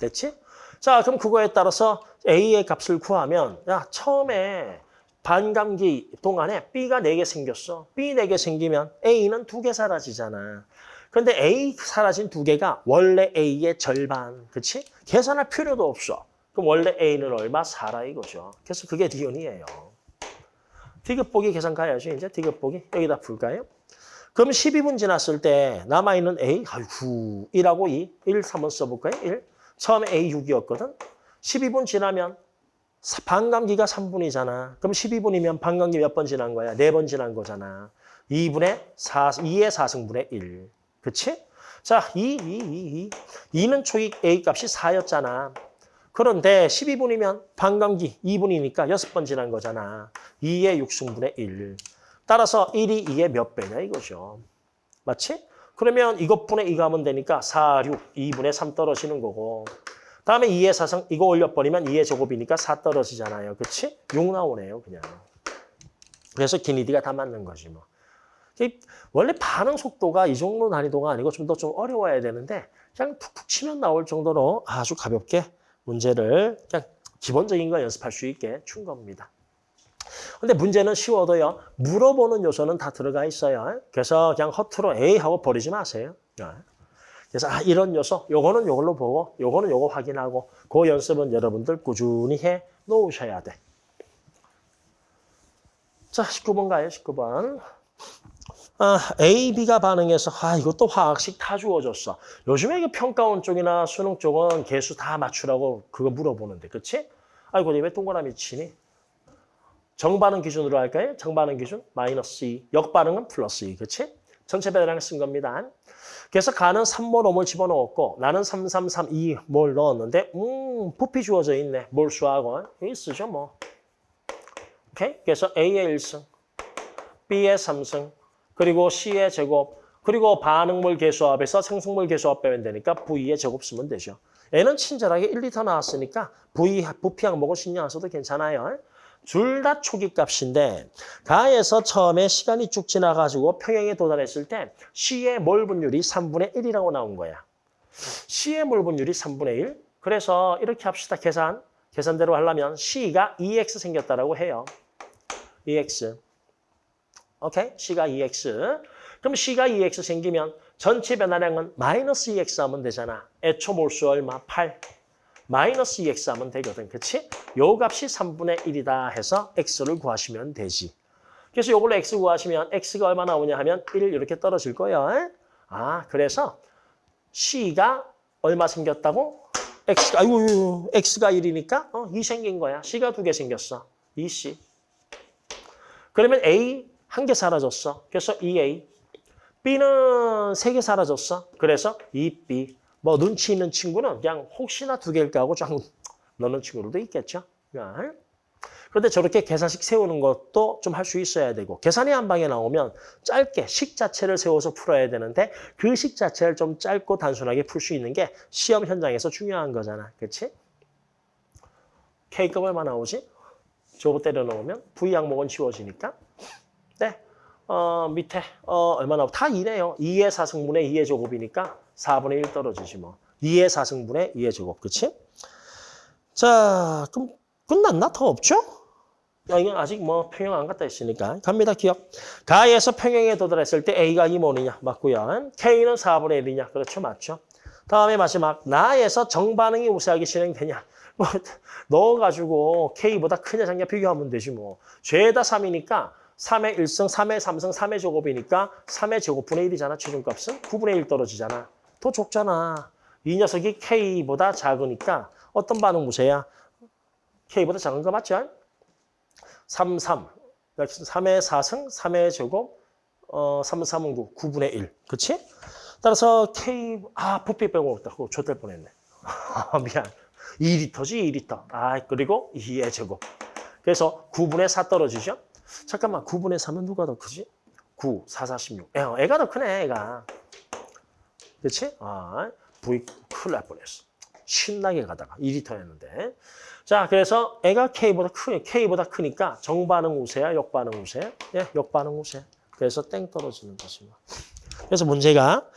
됐지? 자, 그럼 그거에 따라서 A의 값을 구하면, 야, 처음에 반감기 동안에 B가 4개 생겼어. B 4개 생기면 A는 2개 사라지잖아. 근데 A 사라진 2개가 원래 A의 절반. 그치? 계산할 필요도 없어. 그럼 원래 A는 얼마? 4라 이거죠. 그래서 그게 디온이에요. 디귿 보기 계산 가야죠. 이제 디귿 보기. 여기다 풀까요? 그럼 12분 지났을 때 남아있는 A, 아이고, 1하고 2, 1, 3은 써볼까요? 1. 처음에 A 6이었거든. 12분 지나면 반감기가 3분이잖아. 그럼 12분이면 반감기 몇 번 지난 거야? 4번 지난 거잖아. 2분의 4, 2의 4승분의 1. 그치? 자, 2, 2, 2, 2. 2는 초기 A 값이 4였잖아. 그런데 12분이면 반감기 2분이니까 6번 지난 거잖아. 2의 6승분의 1. 따라서 1이 2의 몇 배냐 이거죠. 맞지? 그러면 이것분의 2가 하면 되니까 4, 6, 2분의 3 떨어지는 거고 다음에 2의 4승 이거 올려버리면 2의 제곱이니까 4 떨어지잖아요. 그치? 6 나오네요 그냥. 그래서 기니디가 다 맞는 거지 뭐. 원래 반응 속도가 이 정도 난이도가 아니고 좀 더좀 어려워야 되는데 그냥 툭툭 치면 나올 정도로 아주 가볍게 문제를 그냥 기본적인 거 연습할 수 있게 준 겁니다. 근데 문제는 쉬워도요. 물어보는 요소는 다 들어가 있어요. 그래서 그냥 허투루 A 하고 버리지 마세요. 그래서 아 이런 요소, 요거는 요걸로 보고 요거는 요거 확인하고 그 연습은 여러분들 꾸준히 해 놓으셔야 돼. 자, 19번 가요, 19번. 아, A, B가 반응해서 아 이것도 화학식 다 주어졌어. 요즘에 이게 평가원 쪽이나 수능 쪽은 개수 다 맞추라고 그거 물어보는데, 그치? 아이고, 왜 동그라미 치니? 정반응 기준으로 할까요? 정반응 기준 마이너스 2, 역반응은 플러스 2, 그치? 전체 배당을 쓴 겁니다. 그래서 가는 3몰 5몰 집어넣었고 나는 3, 3, 3, 2 몰 넣었는데 음, 부피 주어져 있네. 몰수하고. 쓰죠, 뭐. 오케이? 그래서 A의 1승, B의 3승, 그리고 C의 제곱, 그리고 반응물 개수합에서 생성물 개수합 빼면 되니까 V의 제곱 쓰면 되죠. 얘는 친절하게 1리터 나왔으니까 V 부피 항목은 신경 안 써도 괜찮아요. 둘 다 초기 값인데 가에서 처음에 시간이 쭉 지나가지고 평행에 도달했을 때 C의 몰 분율이 3분의 1이라고 나온 거야. C의 몰 분율이 3분의 1. 그래서 이렇게 합시다. 계산. 계산대로 하려면 C가 2x 생겼다라고 해요. 2x. 오케이? C가 2x. 그럼 C가 2x 생기면 전체 변화량은 마이너스 2x 하면 되잖아. 애초 몰수 얼마? 8. 마이너스 2x 하면 되거든. 그치? 요 값이 3분의 1이다 해서 x를 구하시면 되지. 그래서 요걸로 x 구하시면 x가 얼마 나오냐 하면 1 이렇게 떨어질 거예요. 아, 그래서 c가 얼마 생겼다고? x가, 아이고, x가 1이니까 어, 2 생긴 거야. c가 두 개 생겼어. 2c. 그러면 a 한 개 사라졌어. 그래서 2a. b는 세 개 사라졌어. 그래서 2b. 뭐 눈치 있는 친구는 그냥 혹시나 두 개일까 하고 쫙 넣는 친구들도 있겠죠. 그런데 저렇게 계산식 세우는 것도 좀 할 수 있어야 되고 계산이 한 방에 나오면 짧게 식 자체를 세워서 풀어야 되는데 그 식 자체를 좀 짧고 단순하게 풀 수 있는 게 시험 현장에서 중요한 거잖아. 그렇지? K값 얼마 나오지? 저거 때려 넣으면 V 항목은 지워지니까 네. 어, 밑에 어, 얼마 나오고 다 2네요. 2의 4승분의 2의 제곱이니까 4분의 1 떨어지지 뭐. 2의 4승분의 2의 제곱, 그치? 자, 그럼 끝났나? 더 없죠? 야, 이건 아직 뭐 평형 안 갔다 했으니까. 갑니다, 기억. 가에서 평형에 도달했을 때 A가 2몰이냐? 맞고요. K는 4분의 1이냐? 그렇죠, 맞죠? 다음에 마지막, 나에서 정반응이 우세하게 진행되냐? 뭐 넣어가지고 K보다 크냐 작냐 비교하면 되지 뭐. 죄다 3이니까 3의 1승, 3의 3승, 3의 제곱이니까 3의 제곱분의 1이잖아, 최종값은. 9분의 1 떨어지잖아. 더 적잖아. 이 녀석이 K보다 작으니까 어떤 반응 무세야? K보다 작은 거 맞죠? 3, 3. 3의 4승, 3의 제곱, 어, 3, 3은 9, 9분의 1. 그치? 따라서 K, 아, 부피 빼먹었다. 그거 좆될 뻔했네. 미안. 2리터지, 2리터. 아, 그리고 2의 제곱. 그래서 9분의 4 떨어지죠? 잠깐만, 9분의 3은 누가 더 크지? 9, 4, 46. 애, 애가 더 크네, 애가. 그렇지? 아, V 큰일 날 뻔했어. 신나게 가다가 2리터였는데. 자, 그래서 애가 K보다 크, K보다 크니까 정반응 우세야, 역반응 우세? 예, 역반응 우세. 그래서 땡 떨어지는. 뭐. 그래서 문제가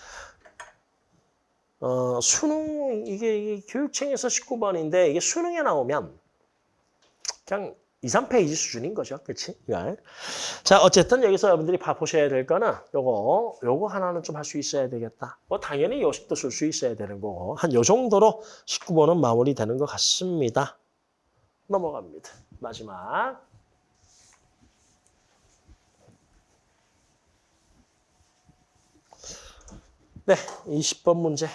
어, 수능 이게, 이게 교육청에서 19번인데 이게 수능에 나오면 그냥 2, 3페이지 수준인 거죠. 그치? 자, 어쨌든 여기서 여러분들이 보셔야 될 거는 요거, 요거 하나는 좀 할 수 있어야 되겠다. 뭐, 당연히 요식도 쓸 수 있어야 되는 거고. 한 요 정도로 19번은 마무리되는 것 같습니다. 넘어갑니다. 마지막. 네, 20번 문제는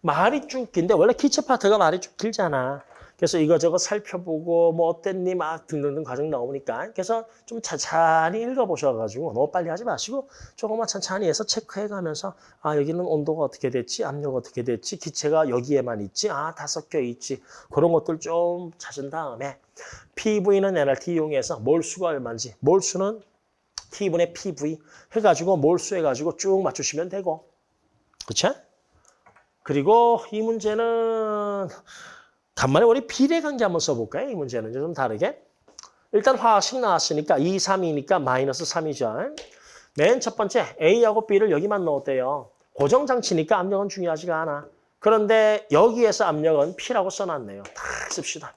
말이 쭉 긴데 원래 기체 파트가 말이 쭉 길잖아. 그래서 이거저거 살펴보고 뭐 어땠니? 막 등등등 과정 나오니까 그래서 좀 천천히 읽어보셔가지고 너무 빨리 하지 마시고 조금만 천천히 해서 체크해가면서 아 여기는 온도가 어떻게 됐지? 압력 어떻게 됐지? 기체가 여기에만 있지? 아 다 섞여 있지? 그런 것들 좀 찾은 다음에 PV는 NRT 이용해서 몰수가 얼마인지 몰수는 T분의 PV 해가지고 몰수 해가지고 쭉 맞추시면 되고. 그렇죠? 그리고 이 문제는 간만에 우리 비례관계 한번 써볼까요? 이 문제는 좀 다르게. 일단 화학식 나왔으니까 2, 3이니까 마이너스 3이죠. 맨 첫 번째 A하고 B를 여기만 넣었대요. 고정장치니까 압력은 중요하지가 않아. 그런데 여기에서 압력은 P라고 써놨네요. 다 씁시다.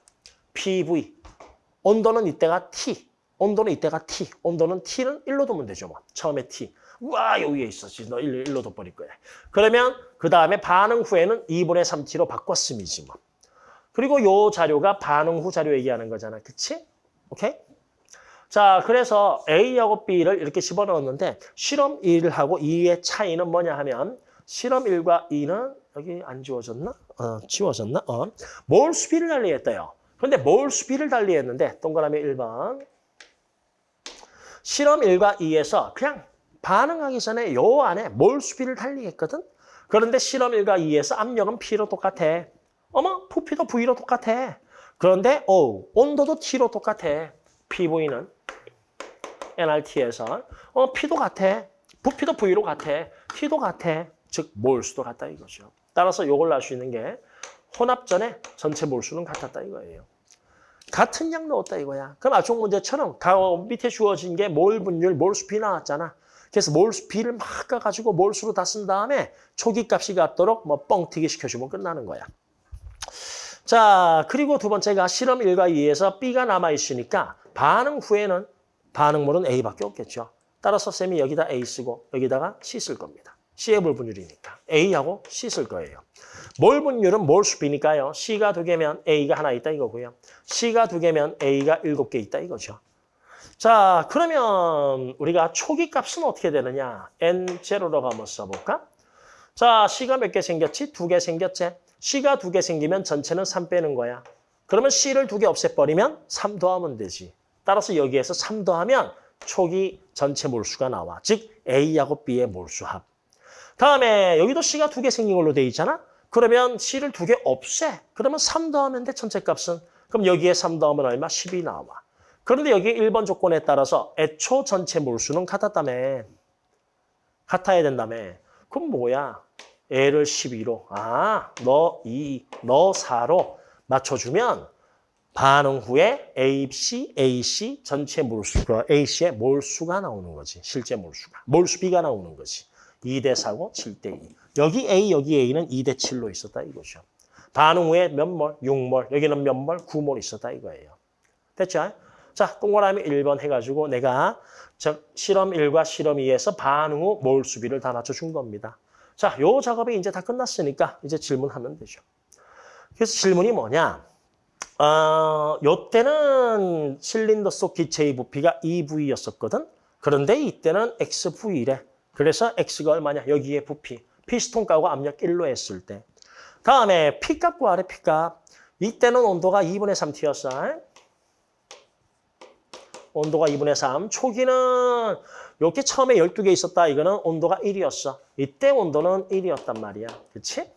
PV. 온도는 이때가 T. 온도는 이때가 T. 온도는 T는 1로 두면 되죠. 뭐. 처음에 T. 우와 여기에 있었지. 너 1, 1로 둬버릴 거야. 그러면 그 다음에 반응 후에는 2분의 3T로 바꿨음이지 뭐. 그리고 요 자료가 반응 후 자료 얘기하는 거잖아. 그치? 오케이? 자, 그래서 A하고 B를 이렇게 집어넣었는데 실험 1하고 2의 차이는 뭐냐 하면 실험 1과 2는 여기 안 지워졌나? 어, 지워졌나? 어. 몰수 B를 달리했대요. 그런데 몰수 B를 달리했는데 동그라미 1번 실험 1과 2에서 그냥 반응하기 전에 요 안에 몰수 B를 달리했거든? 그런데 실험 1과 2에서 압력은 P로 똑같아. 어머, 부피도 V로 똑같아. 그런데 어, 온도도 T로 똑같아. PV는 NRT에서 어, P도 같아. 부피도 V로 같아. T도 같아. 즉 몰수도 같다 이거죠. 따라서 이걸 알 수 있는 게 혼합 전에 전체 몰수는 같았다 이거예요. 같은 양 넣었다 이거야. 그럼 압축 문제처럼 밑에 주어진 게 몰 분율, 몰수 비 나왔잖아. 그래서 몰수 비를 막 가가지고 몰수로 다 쓴 다음에 초기 값이 같도록 뭐 뻥튀기 시켜주면 끝나는 거야. 자, 그리고 두 번째가 실험 1과 2에서 B가 남아있으니까 반응 후에는 반응물은 A밖에 없겠죠. 따라서 쌤이 여기다 A 쓰고 여기다가 C 쓸 겁니다. C의 몰 분율이니까 A하고 C 쓸 거예요. 몰 분율은 몰수 B니까요. C가 두 개면 A가 하나 있다 이거고요. C가 두 개면 A가 일곱 개 있다 이거죠. 자, 그러면 우리가 초기 값은 어떻게 되느냐? N0로 한번 써볼까? 자, C가 몇 개 생겼지? 두 개 생겼지? C가 두 개 생기면 전체는 3 빼는 거야. 그러면 C를 두 개 없애버리면 3 더하면 되지. 따라서 여기에서 3 더하면 초기 전체 몰수가 나와. 즉 A하고 B의 몰수합. 다음에 여기도 C가 두 개 생긴 걸로 돼 있잖아. 그러면 C를 두 개 없애. 그러면 3 더하면 돼, 전체 값은. 그럼 여기에 3 더하면 얼마? 10이 나와. 그런데 여기 1번 조건에 따라서 애초 전체 몰수는 같았다며. 같아야 된다며. 그럼 뭐야? L을 12로, 아, 너 2, 너 4로 맞춰주면 반응 후에 AC, AC 전체 몰수가, AC의 몰수가 나오는 거지. 실제 몰수가. 몰수 B가 나오는 거지. 2대 4고 7대 2. 여기 A, 여기 A는 2대 7로 있었다 이거죠. 반응 후에 몇 몰? 6몰. 여기는 몇 몰? 9몰 있었다 이거예요. 됐죠? 자, 동그라미 1번 해가지고 내가 즉 실험 1과 실험 2에서 반응 후 몰수비를 다 맞춰준 겁니다. 자, 요 작업이 이제 다 끝났으니까 이제 질문하면 되죠. 그래서 질문이 뭐냐? 어, 요 때는 실린더 속 기체의 부피가 EV였었거든. 그런데 이때는 XV래. 그래서 X가 얼마냐? 여기에 부피. 피스톤 값고 압력 1로 했을 때. 다음에 P값 구하래, P값. 이때는 온도가 2분의 3T였어. 온도가 2분의 3. 초기는 이렇게 처음에 12개 있었다. 이거는 온도가 1이었어. 이때 온도는 1이었단 말이야. 그치?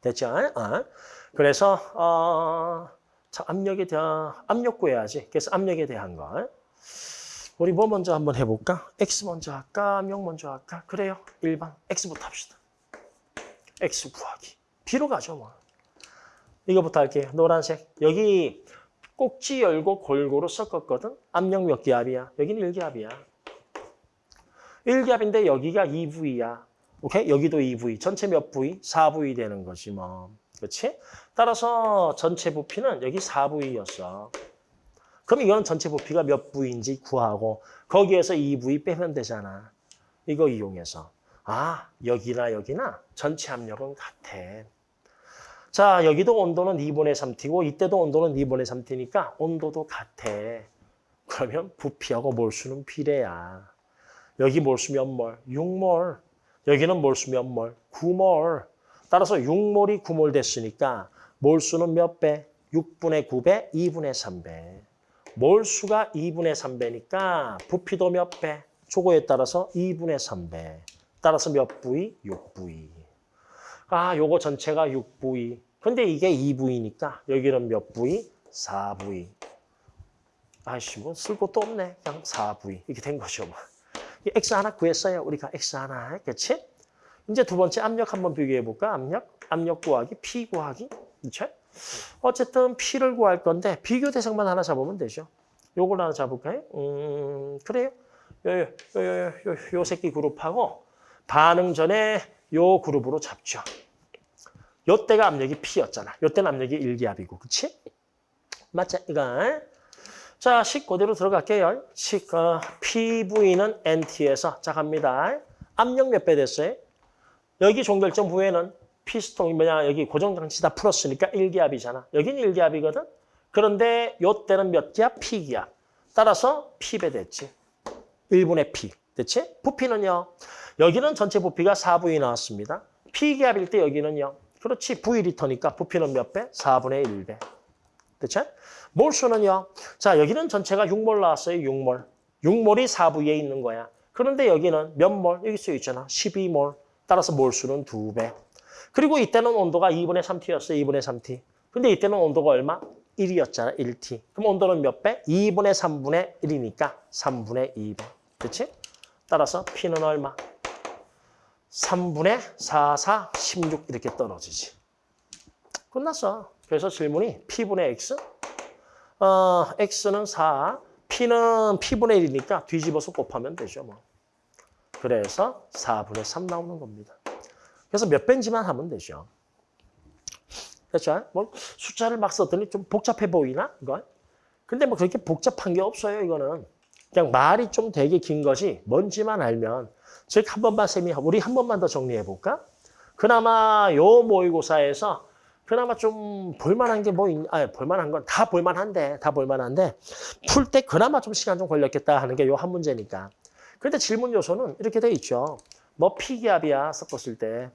됐죠? 어. 그래서 어, 자, 압력에 대한 압력 구해야지. 그래서 압력에 대한 거. 우리 뭐 먼저 한번 해볼까? X 먼저 할까? 압력 먼저 할까? 그래요. 1번. X부터 합시다. X 구하기. B로 가죠, 뭐. 이거부터 할게요. 노란색. 여기 꼭지 열고 골고루 섞었거든. 압력 몇 기압이야? 여기는 1기압이야. 1기압인데 여기가 2V야. 오케이? 여기도 2V. 전체 몇 V? 4V 되는 거지 뭐. 그렇지? 따라서 전체 부피는 여기 4V였어. 그럼 이거는 전체 부피가 몇 V인지 구하고 거기에서 2V 빼면 되잖아. 이거 이용해서. 아, 여기나 여기나 전체 압력은 같아. 자, 여기도 온도는 2분의 3T고 이때도 온도는 2분의 3T니까 온도도 같아. 그러면 부피하고 몰수는 비례야. 여기 몰수 몇 몰? 6몰. 여기는 몰수 몇 몰? 9몰. 따라서 6몰이 9몰 됐으니까 몰수는 몇 배? 6분의 9배, 2분의 3배. 몰수가 2분의 3배니까 부피도 몇 배? 조거에 따라서 2분의 3배. 따라서 몇 부위? 6부위. 아, 요거 전체가 6부위. 근데 이게 2부위니까 여기는 몇 부위? 4부위. 아이씨, 뭐 쓸 것도 없네. 그냥 4부위. 이렇게 된 거죠. 뭐. 이 X 하나 구했어요. 우리가 X 하나. 그렇지? 이제 두 번째 압력 한번 비교해 볼까? 압력? 압력 구하기, P 구하기. 그렇죠? 어쨌든 P를 구할 건데 비교 대상만 하나 잡으면 되죠. 요걸 하나 잡을까요? 음, 그래요. 요, 요, 요, 요, 요, 요 새끼 그룹하고 반응 전에 요 그룹으로 잡죠. 요 때가 압력이 P였잖아. 요 때는 압력이 일기압이고, 그치? 맞죠? 이거. 자, 식 그대로 들어갈게요. 식, 어, PV는 NT에서, 자, 갑니다. 압력 몇 배 됐어요? 여기 종결점 부에는 피스톤이 뭐냐, 여기 고정장치 다 풀었으니까 일기압이잖아. 여기는 일기압이거든? 그런데 요 때는 몇 기압? P기압. 따라서 P배 됐지. 1분의 P. 됐지? 부피는요. 여기는 전체 부피가 4V이 나왔습니다. P기압일 때 여기는요. 그렇지. V리터니까 부피는 몇 배? 4분의 1배. 됐죠? 몰수는요. 자, 여기는 전체가 6몰 나왔어요. 6몰. 6몰이 4V에 있는 거야. 그런데 여기는 몇 몰? 여기 써 있잖아. 12몰. 따라서 몰수는 2배. 그리고 이때는 온도가 2분의 3T였어요. 2분의 3T. 근데 이때는 온도가 얼마? 1이었잖아. 1T. 그럼 온도는 몇 배? 2분의 3분의 1이니까 3분의 2배. 그렇지? 따라서 P는 얼마? 3분의 4, 4, 16 이렇게 떨어지지. 끝났어. 그래서 질문이 P분의 X? 어, X는 4, P는 P분의 1이니까 뒤집어서 곱하면 되죠. 뭐. 그래서 4분의 3 나오는 겁니다. 그래서 몇 배인지만 하면 되죠. 그렇죠? 뭐 숫자를 막 썼더니 좀 복잡해 보이나? 이거? 근데 뭐 그렇게 복잡한 게 없어요, 이거는. 그냥 말이 좀 되게 긴 것이 뭔지만 알면 즉 한 번만 쌤이 우리 한 번만 더 정리해 볼까? 그나마 요 모의고사에서 그나마 좀 볼만한 게 뭐 있, 아 볼만한 건 다 볼만한데 다 볼만한데 풀 때 그나마 좀 시간 좀 걸렸겠다 하는 게 요 한 문제니까. 근데 질문 요소는 이렇게 돼 있죠. 뭐 피기압이야 섞었을 때.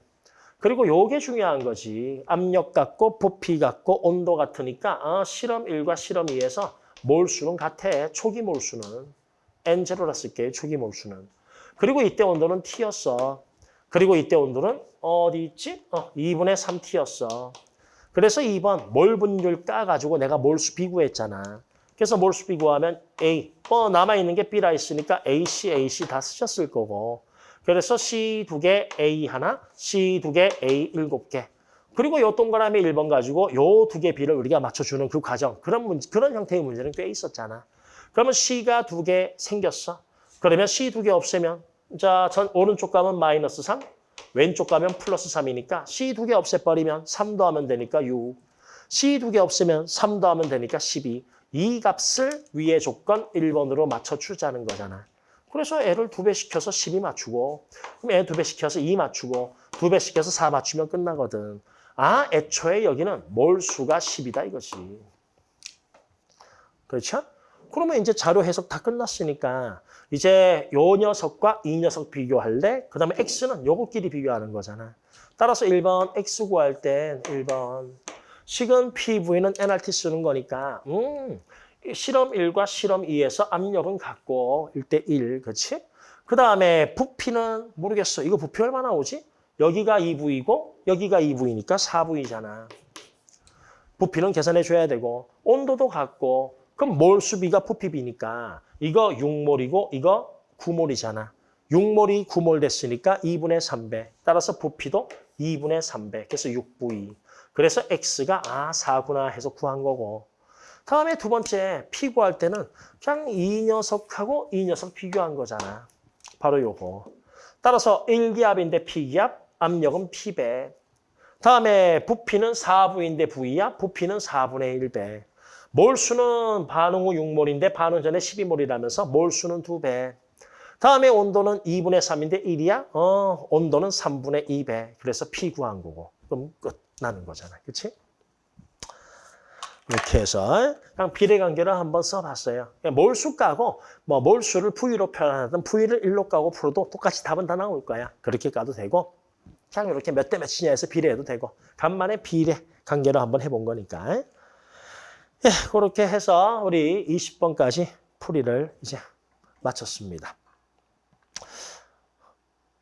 그리고 요게 중요한 거지. 압력 같고 부피 같고 온도 같으니까 어, 실험 1과 실험 2에서 몰수는 같아. 초기 몰수는. N0라 쓸게 초기 몰수는. 그리고 이때 온도는 T였어. 그리고 이때 온도는 어디 있지? 어, 2분의 3T였어. 그래서 2번 몰 분율 까가지고 내가 몰수 비구했잖아. 그래서 몰수 비구하면 A. 어, 남아있는 게 B라 있으니까 AC, AC 다 쓰셨을 거고. 그래서 C 두 개, A 하나, C 두 개, A 일곱 개. 그리고 요 동그라미 1번 가지고 요 두 개 B를 우리가 맞춰주는 그 과정. 그런 문제, 그런 형태의 문제는 꽤 있었잖아. 그러면 C가 두 개 생겼어. 그러면 C 두 개 없애면 자, 전 오른쪽 가면 마이너스 3, 왼쪽 가면 플러스 3이니까 C 두 개 없애버리면 3 더하면 되니까 6. C 두 개 없으면 3 더하면 되니까 12. 이 값을 위의 조건 1번으로 맞춰주자는 거잖아. 그래서 애를 두 배 시켜서 12 맞추고 그럼 애 두 배 시켜서 2 맞추고 두 배 시켜서 4 맞추면 끝나거든. 아, 애초에 여기는 몰수가 10이다 이것이. 그렇죠? 그러면 이제 자료 해석 다 끝났으니까 이제 요 녀석과 이 녀석 비교할래? 그 다음에 X는 요거끼리 비교하는 거잖아. 따라서 1번 X 구할 땐 1번 식은 PV는 NRT 쓰는 거니까 음, 실험 1과 실험 2에서 압력은 같고 1대 1, 그렇지? 그 다음에 부피는 모르겠어. 이거 부피 얼마 나 오지? 여기가 2V이고 여기가 2V니까 4V잖아. 부피는 계산해 줘야 되고 온도도 같고 그럼 몰수비가 부피비니까 이거 6몰이고 이거 9몰이잖아. 6몰이 9몰 됐으니까 2분의 3배. 따라서 부피도 2분의 3배. 그래서 6V. 그래서 X가 아 4구나 해서 구한 거고. 다음에 두 번째 P 구할 때는 그냥 이 녀석하고 이 녀석 비교한 거잖아. 바로 요거. 따라서 1기압인데 P기압, 압력은 P배. 다음에 부피는 4V인데 V야, 부피는 4분의 1배. 몰수는 반응 후 6몰인데 반응 전에 12몰이라면서 몰수는 2배. 다음에 온도는 2분의 3인데 1이야? 어, 온도는 3분의 2배. 그래서 P 구한 거고. 그럼 끝나는 거잖아. 그렇지? 이렇게 해서 그냥 비례관계를 한번 써봤어요. 몰수 까고 뭐 몰수를 V로 표현하든 V를 1로 까고 풀어도 똑같이 답은 다 나올 거야. 그렇게 까도 되고 그냥 이렇게 몇 대 몇이냐 해서 비례해도 되고 간만에 비례 관계로 한번 해본 거니까. 예, 그렇게 해서 우리 20번까지 풀이를 이제 마쳤습니다.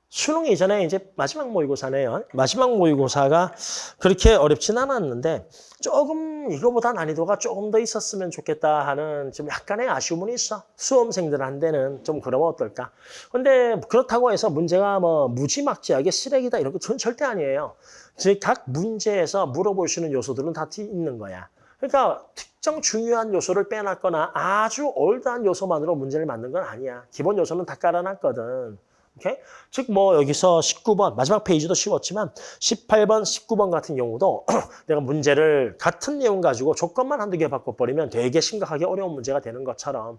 수능 이전에 이제 마지막 모의고사네요. 마지막 모의고사가 그렇게 어렵진 않았는데 조금 이거보다 난이도가 조금 더 있었으면 좋겠다 하는 좀 약간의 아쉬움은 있어. 수험생들한테는 좀 그러면 어떨까. 근데 그렇다고 해서 문제가 뭐 무지막지하게 쓰레기다 이런 건 절대 아니에요. 즉각 문제에서 물어볼 수 있는 요소들은 다 있는 거야. 그러니까 특정 중요한 요소를 빼놨거나 아주 올드한 요소만으로 문제를 만든 건 아니야. 기본 요소는 다 깔아놨거든. 오케이? 즉, 뭐, 여기서 19번, 마지막 페이지도 쉬웠지만, 18번, 19번 같은 경우도 내가 문제를 같은 내용 가지고 조건만 한두 개 바꿔버리면 되게 심각하게 어려운 문제가 되는 것처럼,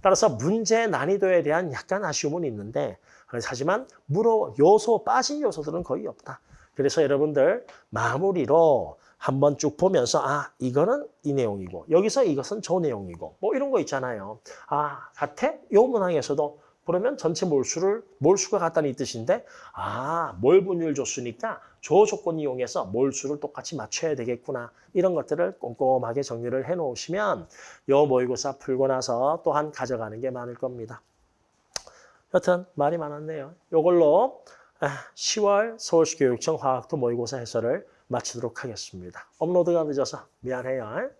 따라서 문제 난이도에 대한 약간 아쉬움은 있는데, 하지만 물어, 요소, 빠진 요소들은 거의 없다. 그래서 여러분들 마무리로 한번 쭉 보면서 아 이거는 이 내용이고 여기서 이것은 저 내용이고 뭐 이런 거 있잖아요. 아 같아? 요 문항에서도 그러면 전체 몰수를 몰수가 같다는 이 뜻인데 아 몰분율 줬으니까 저 조건 이용해서 몰수를 똑같이 맞춰야 되겠구나 이런 것들을 꼼꼼하게 정리를 해 놓으시면 요 모의고사 풀고 나서 또한 가져가는 게 많을 겁니다. 여튼 말이 많았네요. 요걸로 10월 서울시 교육청 화학도 모의고사 해설을 마치도록 하겠습니다. 업로드가 늦어서 미안해요.